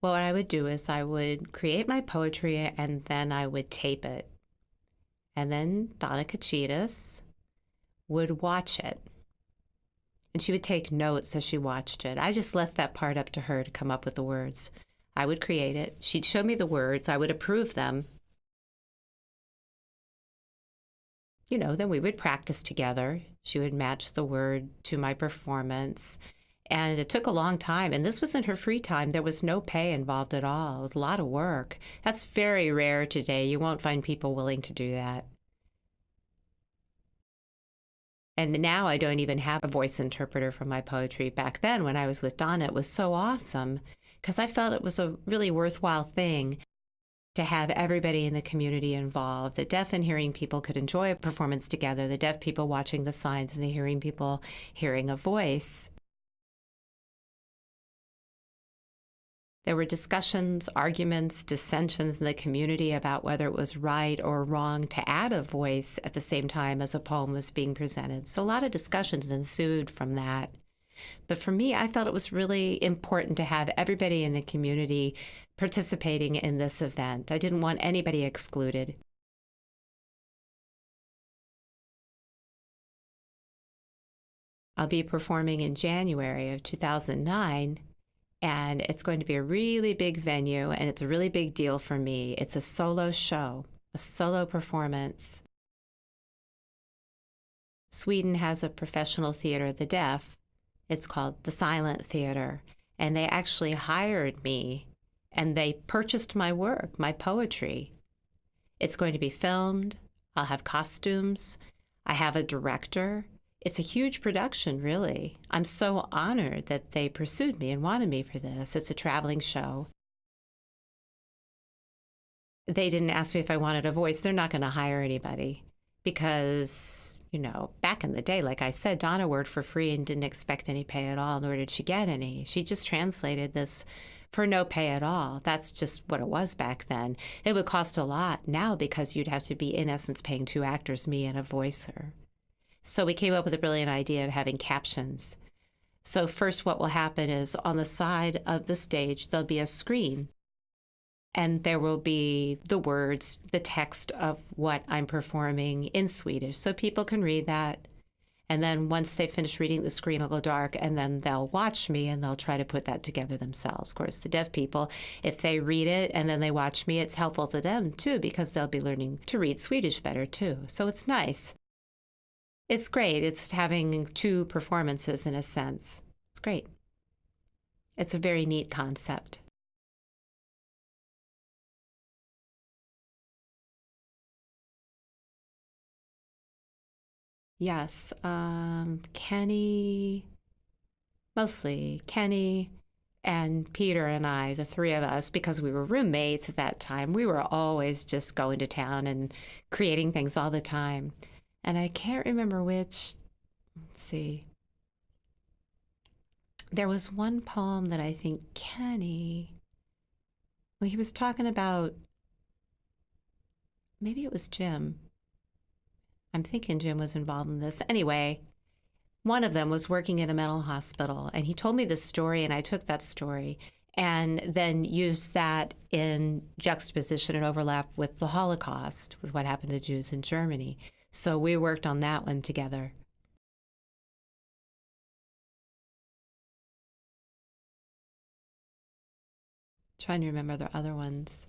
S1: Well, what I would do is I would create my poetry and then I would tape it. And then Donna Kachitas would watch it. And she would take notes as she watched it. I just left that part up to her to come up with the words. I would create it. She'd show me the words. I would approve them. You know, then we would practice together. She would match the word to my performance. And it took a long time. And this was in her free time. There was no pay involved at all. It was a lot of work. That's very rare today. You won't find people willing to do that. And now I don't even have a voice interpreter for my poetry. Back then, when I was with Donna, it was so awesome because I felt it was a really worthwhile thing to have everybody in the community involved. The deaf and hearing people could enjoy a performance together, the deaf people watching the signs, and the hearing people hearing a voice. There were discussions, arguments, dissensions in the community about whether it was right or wrong to add a voice at the same time as a poem was being presented. So a lot of discussions ensued from that. But for me, I felt it was really important to have everybody in the community participating in this event. I didn't want anybody excluded. I'll be performing in January of 2009 and it's going to be a really big venue and it's a really big deal for me. It's a solo show, a solo performance. Sweden has a professional theater of the deaf. It's called the Silent Theater. And they actually hired me and they purchased my work, my poetry. It's going to be filmed. I'll have costumes. I have a director it's a huge production, really. I'm so honored that they pursued me and wanted me for this. It's a traveling show. They didn't ask me if I wanted a voice. They're not going to hire anybody because, you know, back in the day, like I said, Donna worked for free and didn't expect any pay at all, nor did she get any. She just translated this for no pay at all. That's just what it was back then. It would cost a lot now because you'd have to be, in essence, paying two actors, me and a voicer. So we came up with a brilliant idea of having captions. So, first, what will happen is on the side of the stage, there'll be a screen, and there will be the words, the text of what I'm performing in Swedish. So people can read that. And then once they finish reading, the screen will go dark, and then they'll watch me and they'll try to put that together themselves. Of course, the deaf people, if they read it and then they watch me, it's helpful to them too because they'll be learning to read Swedish better too. So it's nice. It's great. It's having two performances in a sense. It's great. It's a very neat concept. Yes, um, Kenny, mostly Kenny and Peter and I, the three of us, because we were roommates at that time, we were always just going to town and creating things all the time and I can't remember which. Let's see. There was one poem that I think Kenny, well, he was talking about, maybe it was Jim. I'm thinking Jim was involved in this. Anyway, one of them was working in a mental hospital, and he told me this story, and I took that story and then used that in juxtaposition and overlap with the Holocaust, with what happened to Jews in Germany. So we worked on that one together. Trying to remember the other ones.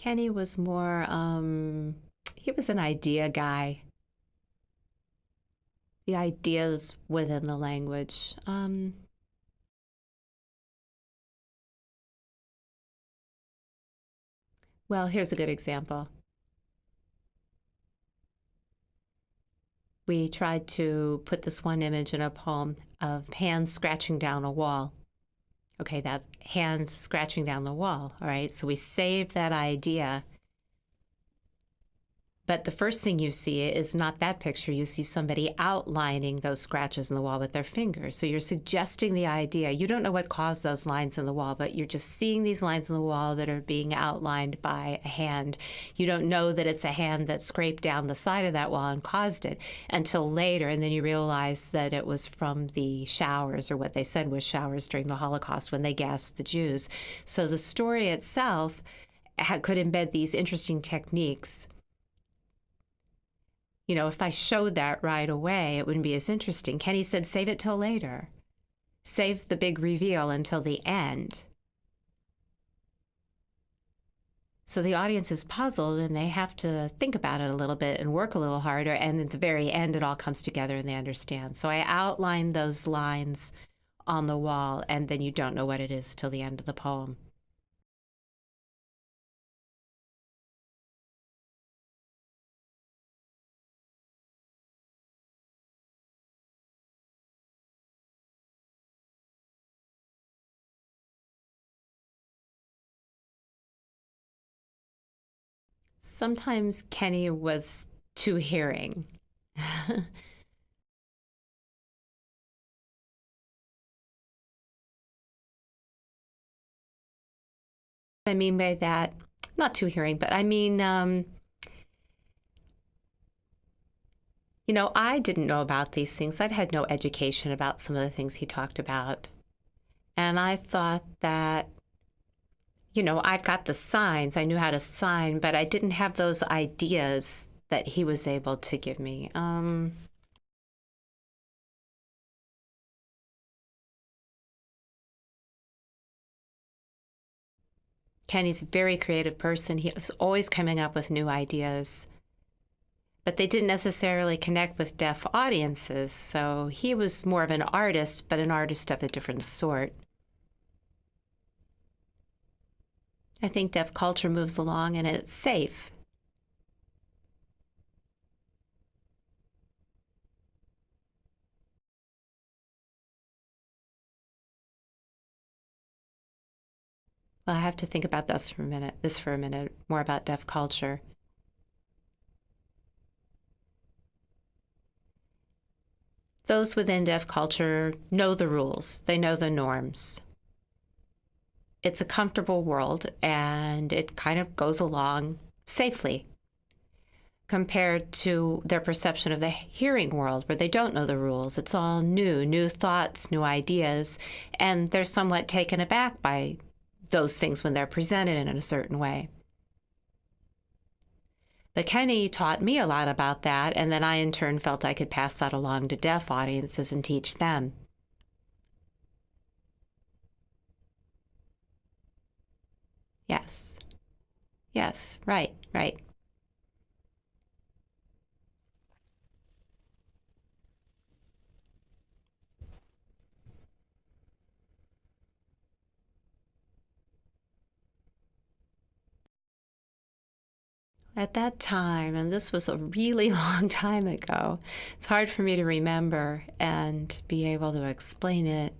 S1: Kenny was more, um, he was an idea guy. The ideas within the language. Um, well, here's a good example. We tried to put this one image in a poem of hands scratching down a wall. Okay, that's hand scratching down the wall. All right, so we save that idea. But the first thing you see is not that picture. You see somebody outlining those scratches in the wall with their fingers. So you're suggesting the idea. You don't know what caused those lines in the wall, but you're just seeing these lines in the wall that are being outlined by a hand. You don't know that it's a hand that scraped down the side of that wall and caused it until later. And then you realize that it was from the showers, or what they said was showers during the Holocaust when they gassed the Jews. So the story itself could embed these interesting techniques you know, if I showed that right away, it wouldn't be as interesting. Kenny said, save it till later. Save the big reveal until the end. So the audience is puzzled and they have to think about it a little bit and work a little harder. And at the very end, it all comes together and they understand. So I outline those lines on the wall, and then you don't know what it is till the end of the poem. Sometimes Kenny was too hearing. I mean by that, not too hearing, but I mean, um, you know, I didn't know about these things. I'd had no education about some of the things he talked about. And I thought that you know, I've got the signs, I knew how to sign, but I didn't have those ideas that he was able to give me. Um, Kenny's a very creative person. He was always coming up with new ideas, but they didn't necessarily connect with deaf audiences. So he was more of an artist, but an artist of a different sort. I think deaf culture moves along and it's safe. Well, I have to think about this for a minute. This for a minute, more about deaf culture. Those within deaf culture know the rules. They know the norms it's a comfortable world and it kind of goes along safely compared to their perception of the hearing world where they don't know the rules. It's all new, new thoughts, new ideas, and they're somewhat taken aback by those things when they're presented in a certain way. But Kenny taught me a lot about that, and then I in turn felt I could pass that along to deaf audiences and teach them. Yes. Yes, right, right. At that time, and this was a really long time ago, it's hard for me to remember and be able to explain it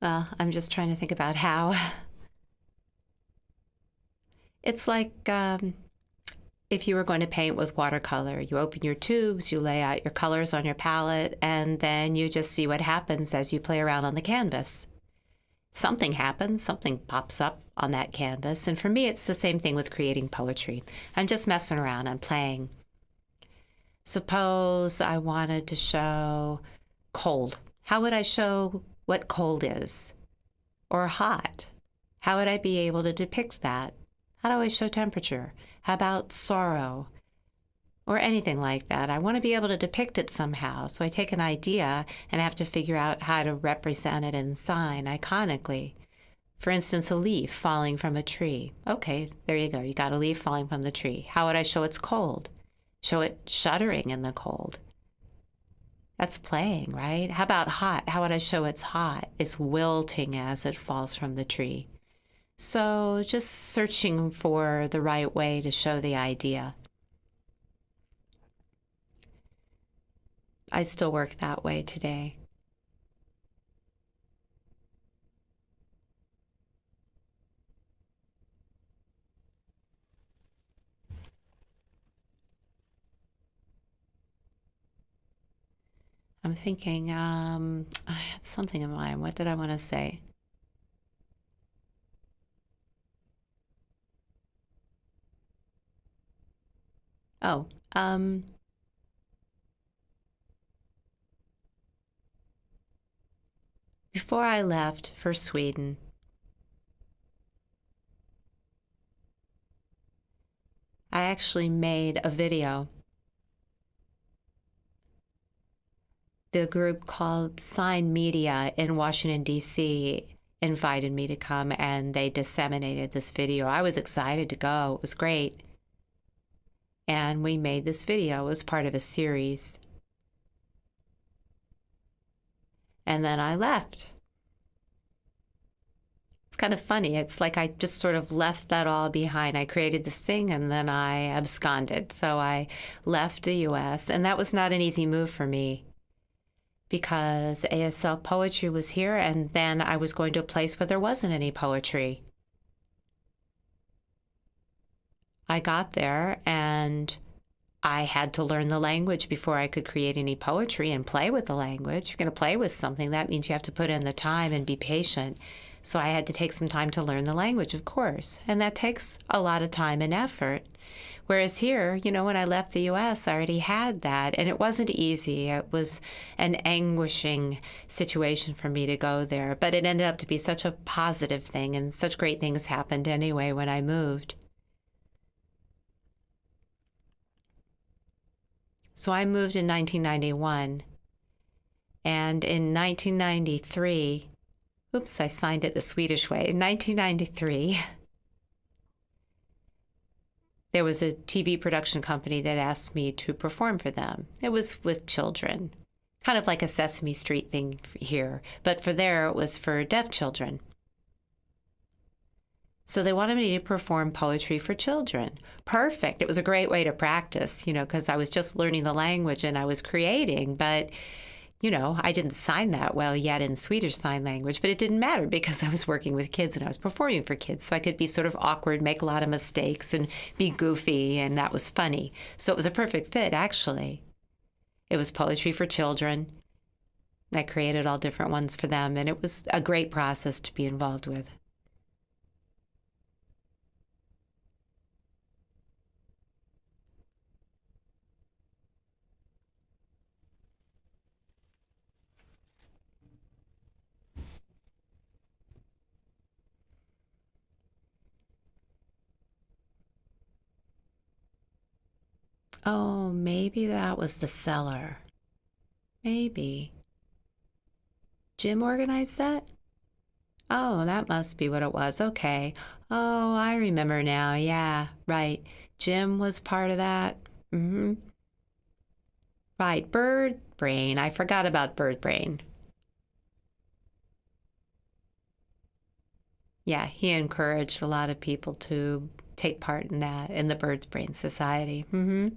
S1: Well, I'm just trying to think about how. It's like um, if you were going to paint with watercolor. You open your tubes, you lay out your colors on your palette, and then you just see what happens as you play around on the canvas. Something happens, something pops up on that canvas. And for me, it's the same thing with creating poetry. I'm just messing around, I'm playing. Suppose I wanted to show cold. How would I show what cold is or hot. How would I be able to depict that? How do I show temperature? How about sorrow? Or anything like that. I want to be able to depict it somehow. So I take an idea and I have to figure out how to represent it in sign iconically. For instance, a leaf falling from a tree. Okay, there you go. You got a leaf falling from the tree. How would I show it's cold? Show it shuddering in the cold. That's playing, right? How about hot? How would I show it's hot? It's wilting as it falls from the tree. So just searching for the right way to show the idea. I still work that way today. I'm thinking, um, I had something in mind. What did I want to say? Oh, um, before I left for Sweden, I actually made a video the group called Sign Media in Washington, D.C. invited me to come and they disseminated this video. I was excited to go, it was great. And we made this video, it was part of a series. And then I left. It's kind of funny. It's like I just sort of left that all behind. I created this thing and then I absconded. So I left the US, and that was not an easy move for me because ASL poetry was here, and then I was going to a place where there wasn't any poetry. I got there and I had to learn the language before I could create any poetry and play with the language. You're going to play with something, that means you have to put in the time and be patient. So I had to take some time to learn the language, of course, and that takes a lot of time and effort. Whereas here, you know, when I left the US, I already had that, and it wasn't easy. It was an anguishing situation for me to go there, but it ended up to be such a positive thing, and such great things happened anyway when I moved. So I moved in 1991, and in 1993, oops, I signed it the Swedish way. In 1993, there was a TV production company that asked me to perform for them. It was with children, kind of like a Sesame Street thing here, but for there it was for deaf children. So they wanted me to perform poetry for children. Perfect. It was a great way to practice, you know, because I was just learning the language and I was creating, but you know, I didn't sign that well yet in Swedish Sign Language, but it didn't matter because I was working with kids and I was performing for kids. So I could be sort of awkward, make a lot of mistakes, and be goofy, and that was funny. So it was a perfect fit, actually. It was poetry for children. I created all different ones for them, and it was a great process to be involved with. Oh, maybe that was the cellar. Maybe. Jim organized that? Oh, that must be what it was. Okay. Oh, I remember now. Yeah, right. Jim was part of that. Mm-hmm. Right, bird brain. I forgot about bird brain. Yeah, he encouraged a lot of people to take part in that in the Bird's Brain Society. Mm-hmm.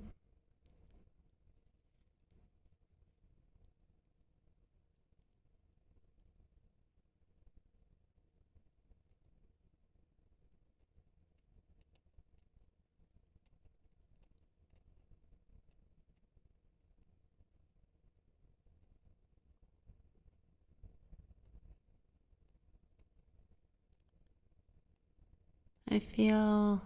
S1: I feel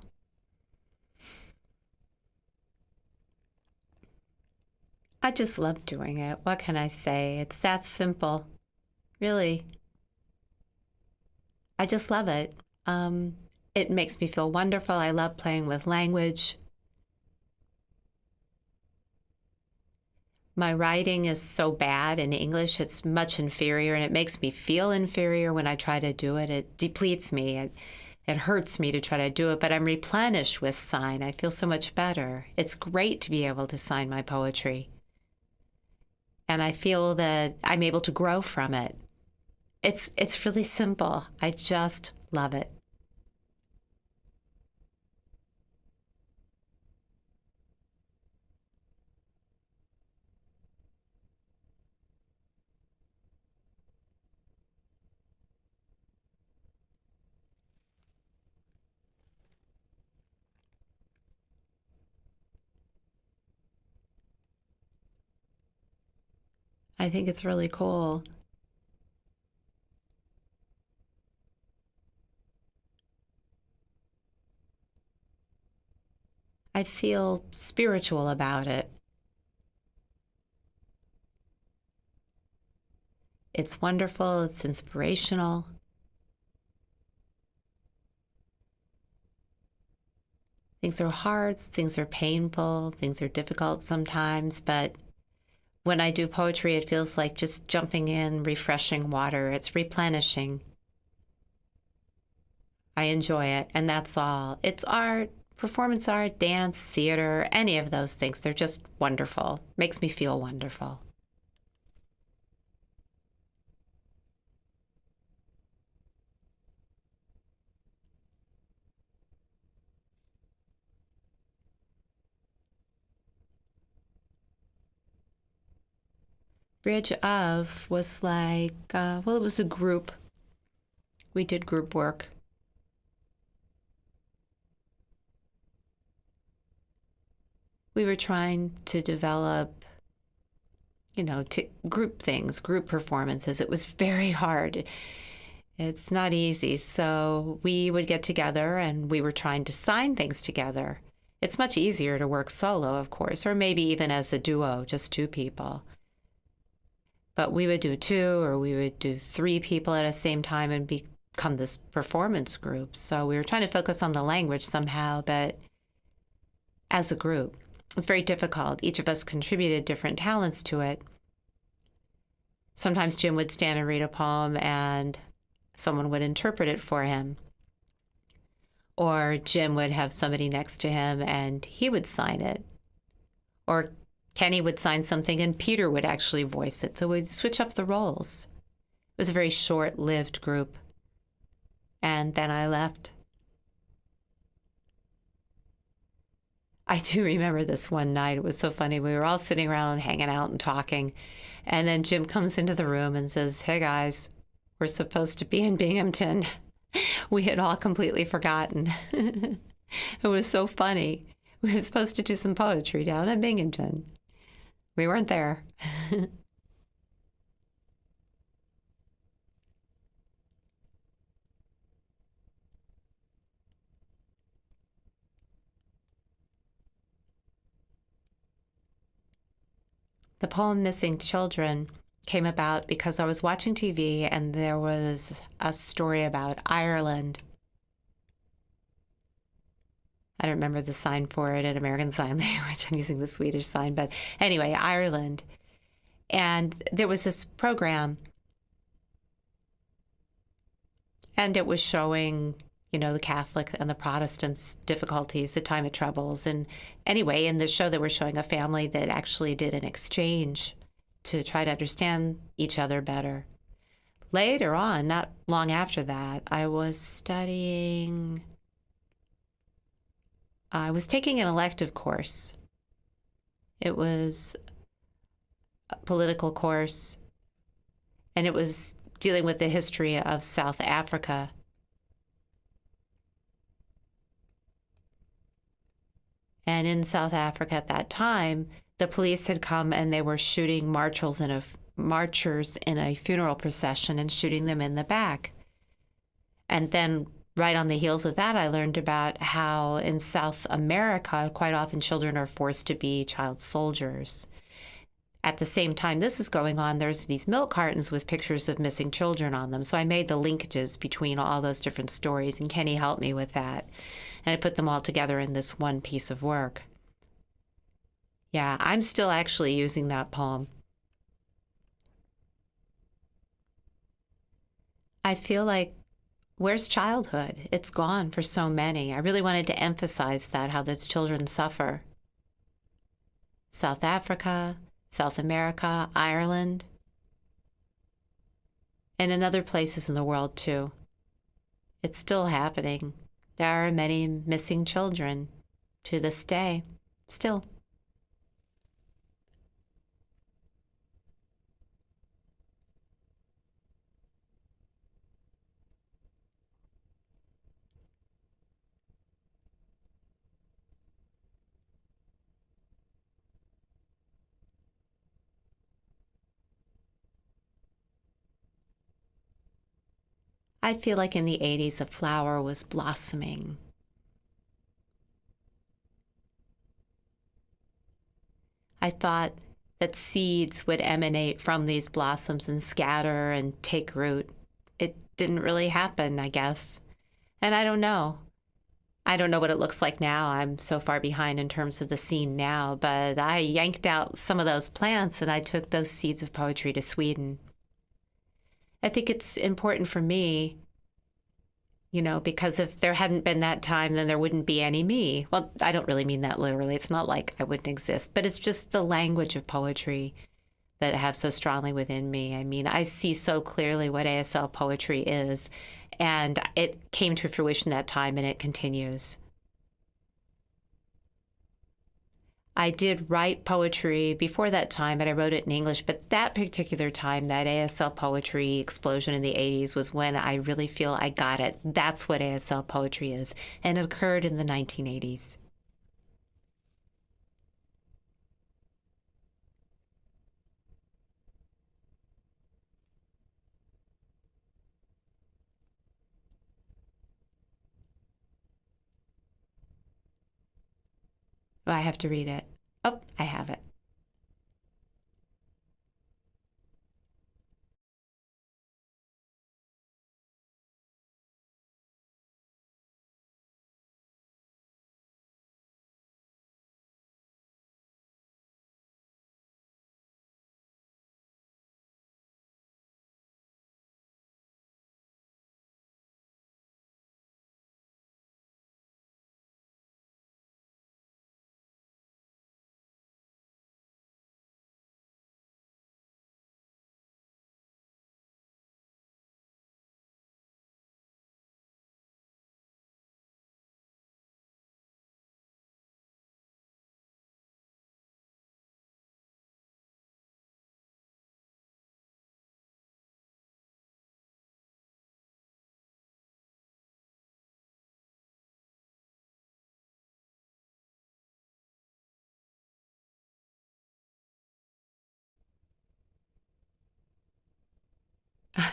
S1: I just love doing it. What can I say? It's that simple. Really. I just love it. Um, it makes me feel wonderful. I love playing with language. My writing is so bad in English, it's much inferior, and it makes me feel inferior when I try to do it. It depletes me. It, it hurts me to try to do it, but I'm replenished with sign. I feel so much better. It's great to be able to sign my poetry. And I feel that I'm able to grow from it. It's it's really simple. I just love it. I think it's really cool. I feel spiritual about it. It's wonderful, it's inspirational. Things are hard, things are painful, things are difficult sometimes, but when I do poetry, it feels like just jumping in refreshing water. It's replenishing. I enjoy it, and that's all. It's art, performance art, dance, theater, any of those things. They're just wonderful. Makes me feel wonderful. Bridge of was like, uh, well, it was a group. We did group work. We were trying to develop, you know, to group things, group performances. It was very hard. It's not easy. So we would get together and we were trying to sign things together. It's much easier to work solo, of course, or maybe even as a duo, just two people but we would do two or we would do three people at the same time and become this performance group. So we were trying to focus on the language somehow, but as a group, it's very difficult. Each of us contributed different talents to it. Sometimes Jim would stand and read a poem and someone would interpret it for him. Or Jim would have somebody next to him and he would sign it. Or Kenny would sign something and Peter would actually voice it. So we'd switch up the roles. It was a very short lived group. And then I left. I do remember this one night. It was so funny. We were all sitting around hanging out and talking. And then Jim comes into the room and says, Hey guys, we're supposed to be in Binghamton. we had all completely forgotten. it was so funny. We were supposed to do some poetry down in Binghamton. We weren't there. the poem Missing Children came about because I was watching TV and there was a story about Ireland I don't remember the sign for it at American Sign Language. I'm using the Swedish sign, but anyway, Ireland. And there was this program, and it was showing, you know, the Catholic and the Protestants' difficulties, the time of troubles. And anyway, in the show, they were showing a family that actually did an exchange to try to understand each other better. Later on, not long after that, I was studying I was taking an elective course. It was a political course, and it was dealing with the history of South Africa. And in South Africa at that time, the police had come and they were shooting marchers in a marchers in a funeral procession and shooting them in the back. And then right on the heels of that, I learned about how in South America, quite often children are forced to be child soldiers. At the same time this is going on, there's these milk cartons with pictures of missing children on them. So I made the linkages between all those different stories, and Kenny helped me with that. And I put them all together in this one piece of work. Yeah, I'm still actually using that poem. I feel like where's childhood? It's gone for so many. I really wanted to emphasize that, how those children suffer. South Africa, South America, Ireland, and in other places in the world too. It's still happening. There are many missing children to this day, still. I feel like in the 80s, a flower was blossoming. I thought that seeds would emanate from these blossoms and scatter and take root. It didn't really happen, I guess. And I don't know. I don't know what it looks like now. I'm so far behind in terms of the scene now, but I yanked out some of those plants and I took those seeds of poetry to Sweden. I think it's important for me, you know, because if there hadn't been that time, then there wouldn't be any me. Well, I don't really mean that literally. It's not like I wouldn't exist, but it's just the language of poetry that I have so strongly within me. I mean, I see so clearly what ASL poetry is and it came to fruition that time and it continues. I did write poetry before that time, but I wrote it in English. But that particular time, that ASL poetry explosion in the 80s, was when I really feel I got it. That's what ASL poetry is. And it occurred in the 1980s. Oh, I have to read it. Oh, I have it.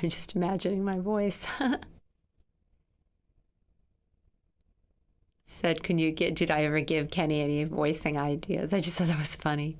S1: I'm just imagining my voice. Said, can you get, did I ever give Kenny any voicing ideas? I just thought that was funny.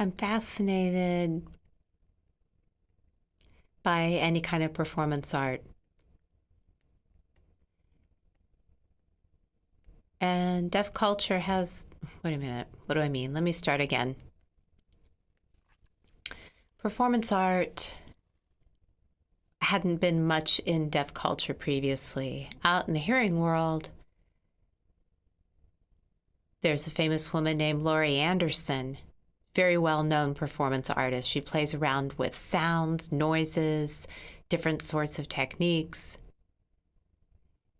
S1: I'm fascinated by any kind of performance art. And deaf culture has, wait a minute, what do I mean? Let me start again. Performance art hadn't been much in deaf culture previously. Out in the hearing world, there's a famous woman named Laurie Anderson very well known performance artist. She plays around with sounds, noises, different sorts of techniques.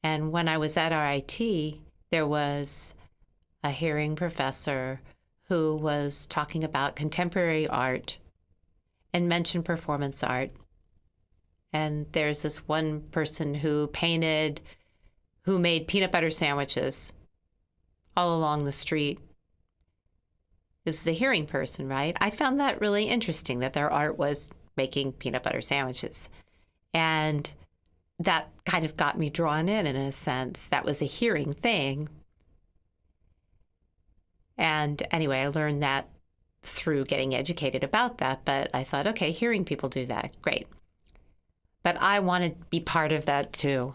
S1: And when I was at RIT, there was a hearing professor who was talking about contemporary art and mentioned performance art. And there's this one person who painted, who made peanut butter sandwiches all along the street. This is a hearing person, right? I found that really interesting that their art was making peanut butter sandwiches. And that kind of got me drawn in in a sense. That was a hearing thing. And anyway, I learned that through getting educated about that. But I thought, okay, hearing people do that, great. But I want to be part of that too.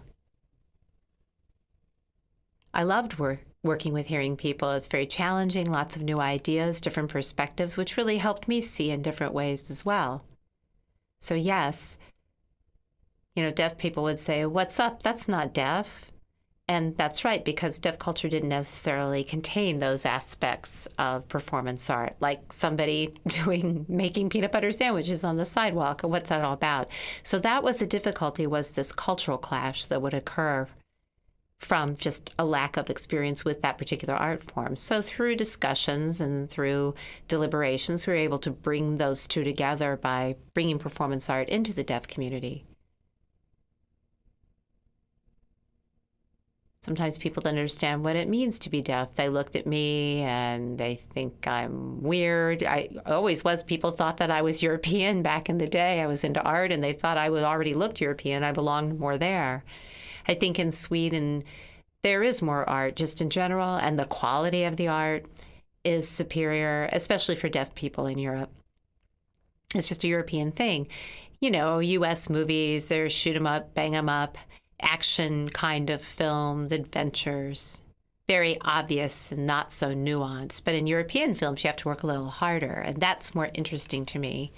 S1: I loved work, working with hearing people. is very challenging, lots of new ideas, different perspectives, which really helped me see in different ways as well. So, yes, you know, deaf people would say, What's up? That's not deaf. And that's right, because deaf culture didn't necessarily contain those aspects of performance art, like somebody doing making peanut butter sandwiches on the sidewalk. What's that all about? So that was the difficulty was this cultural clash that would occur from just a lack of experience with that particular art form. So through discussions and through deliberations, we were able to bring those two together by bringing performance art into the deaf community. sometimes people don't understand what it means to be deaf. They looked at me and they think I'm weird. I always was. People thought that I was European back in the day. I was into art and they thought I already looked European. I belonged more there. I think in Sweden, there is more art just in general, and the quality of the art is superior, especially for deaf people in Europe. It's just a European thing. You know, US movies, they're shoot 'em up, bang 'em up action kind of films, adventures, very obvious and not so nuanced. But in European films, you have to work a little harder, and that's more interesting to me.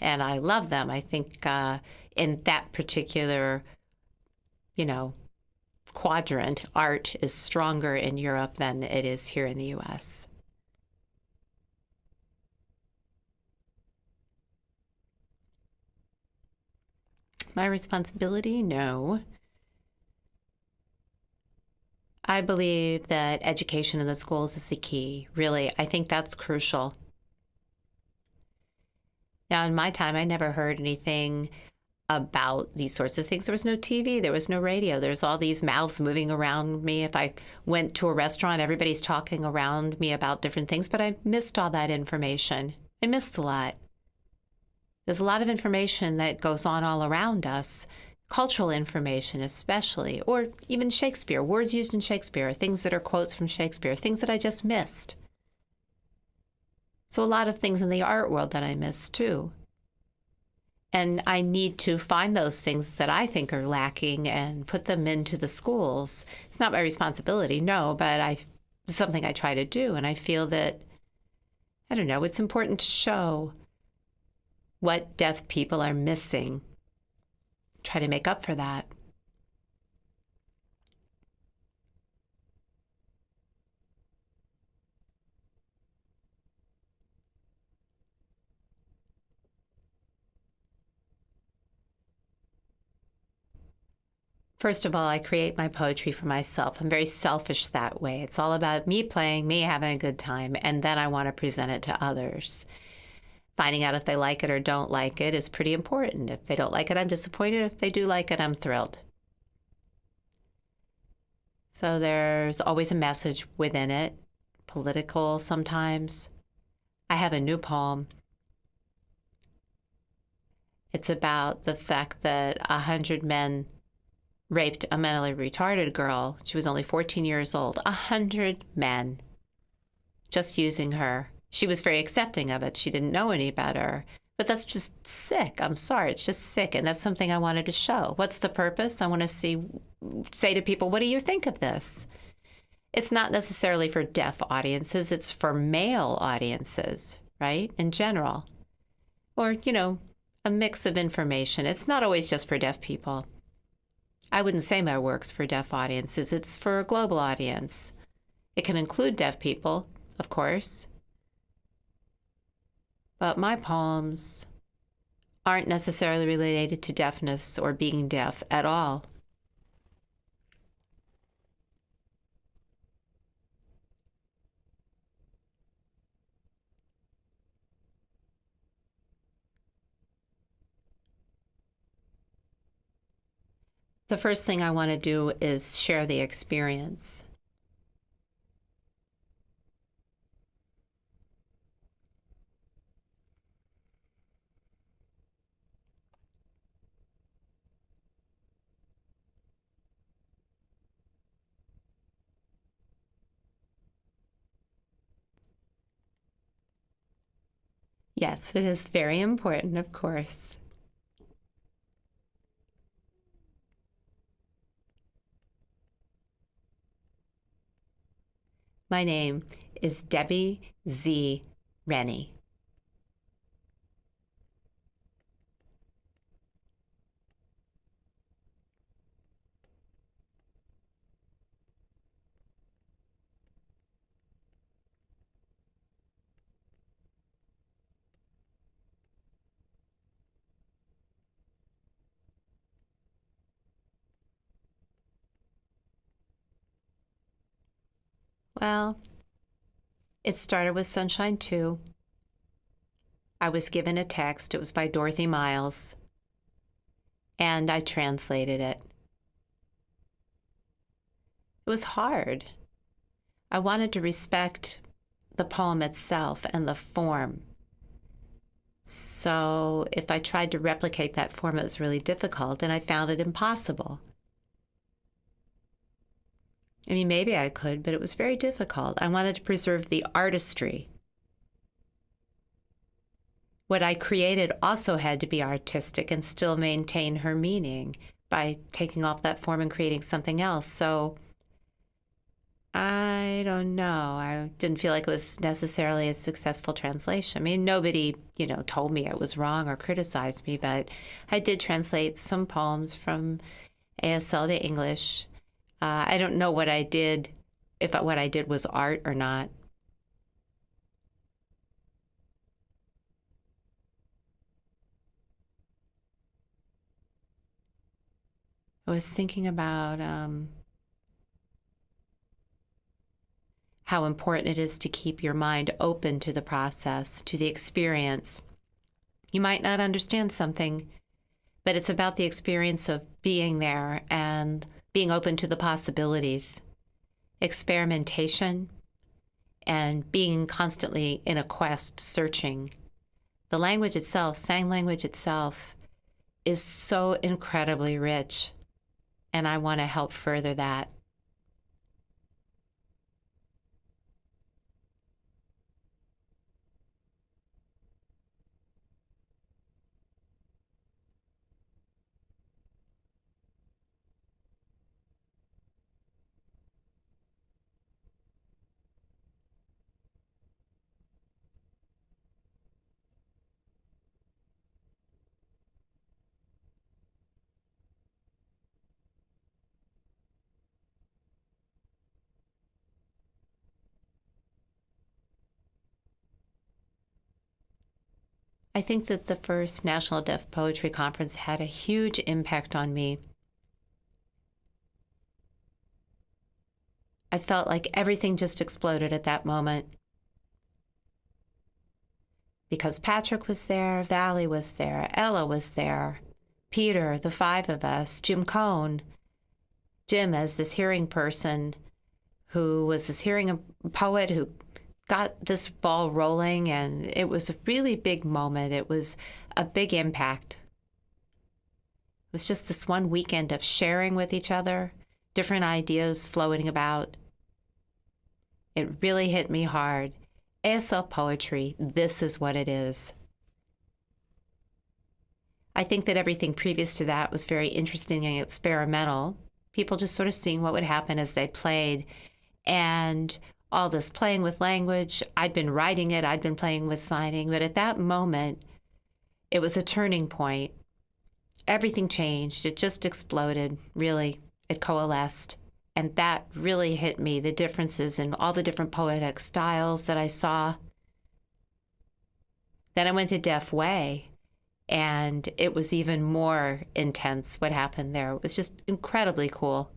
S1: And I love them. I think uh, in that particular, you know, quadrant, art is stronger in Europe than it is here in the US. My responsibility? No. I believe that education in the schools is the key. Really, I think that's crucial. Now, in my time, I never heard anything about these sorts of things. There was no TV, there was no radio. There's all these mouths moving around me. If I went to a restaurant, everybody's talking around me about different things, but I missed all that information. I missed a lot. There's a lot of information that goes on all around us cultural information, especially, or even Shakespeare, words used in Shakespeare, things that are quotes from Shakespeare, things that I just missed. So, a lot of things in the art world that I missed too. And I need to find those things that I think are lacking and put them into the schools. It's not my responsibility, no, but I something I try to do. And I feel that, I don't know, it's important to show what deaf people are missing try to make up for that. First of all, I create my poetry for myself. I'm very selfish that way. It's all about me playing, me having a good time, and then I want to present it to others finding out if they like it or don't like it is pretty important. If they don't like it, I'm disappointed. If they do like it, I'm thrilled. So there's always a message within it, political sometimes. I have a new poem. It's about the fact that a hundred men raped a mentally retarded girl. She was only 14 years old. A hundred men just using her she was very accepting of it. She didn't know any better. But that's just sick. I'm sorry. It's just sick. And that's something I wanted to show. What's the purpose? I want to see, say to people, what do you think of this? It's not necessarily for deaf audiences, it's for male audiences, right? In general. Or, you know, a mix of information. It's not always just for deaf people. I wouldn't say my work's for deaf audiences, it's for a global audience. It can include deaf people, of course, but my poems aren't necessarily related to deafness or being deaf at all. The first thing I want to do is share the experience. Yes, it is very important, of course. My name is Debbie Z. Rennie. Well, it started with Sunshine Too. I was given a text. It was by Dorothy Miles. And I translated it. It was hard. I wanted to respect the poem itself and the form. So if I tried to replicate that form, it was really difficult, and I found it impossible. I mean, maybe I could, but it was very difficult. I wanted to preserve the artistry. What I created also had to be artistic and still maintain her meaning by taking off that form and creating something else. So I don't know. I didn't feel like it was necessarily a successful translation. I mean, nobody, you know, told me it was wrong or criticized me, but I did translate some poems from ASL to English uh, I don't know what I did, if what I did was art or not. I was thinking about um, how important it is to keep your mind open to the process, to the experience. You might not understand something, but it's about the experience of being there and being open to the possibilities, experimentation, and being constantly in a quest searching. The language itself, sign language itself, is so incredibly rich, and I want to help further that. I think that the first National Deaf Poetry Conference had a huge impact on me. I felt like everything just exploded at that moment. Because Patrick was there, Valli was there, Ella was there, Peter, the five of us, Jim Cohn, Jim as this hearing person who was this hearing poet who got this ball rolling, and it was a really big moment. It was a big impact. It was just this one weekend of sharing with each other, different ideas floating about. It really hit me hard. ASL poetry, this is what it is. I think that everything previous to that was very interesting and experimental. People just sort of seeing what would happen as they played. And all this playing with language. I'd been writing it, I'd been playing with signing, but at that moment, it was a turning point. Everything changed. It just exploded, really. It coalesced. And that really hit me the differences in all the different poetic styles that I saw. Then I went to Deaf Way, and it was even more intense what happened there. It was just incredibly cool.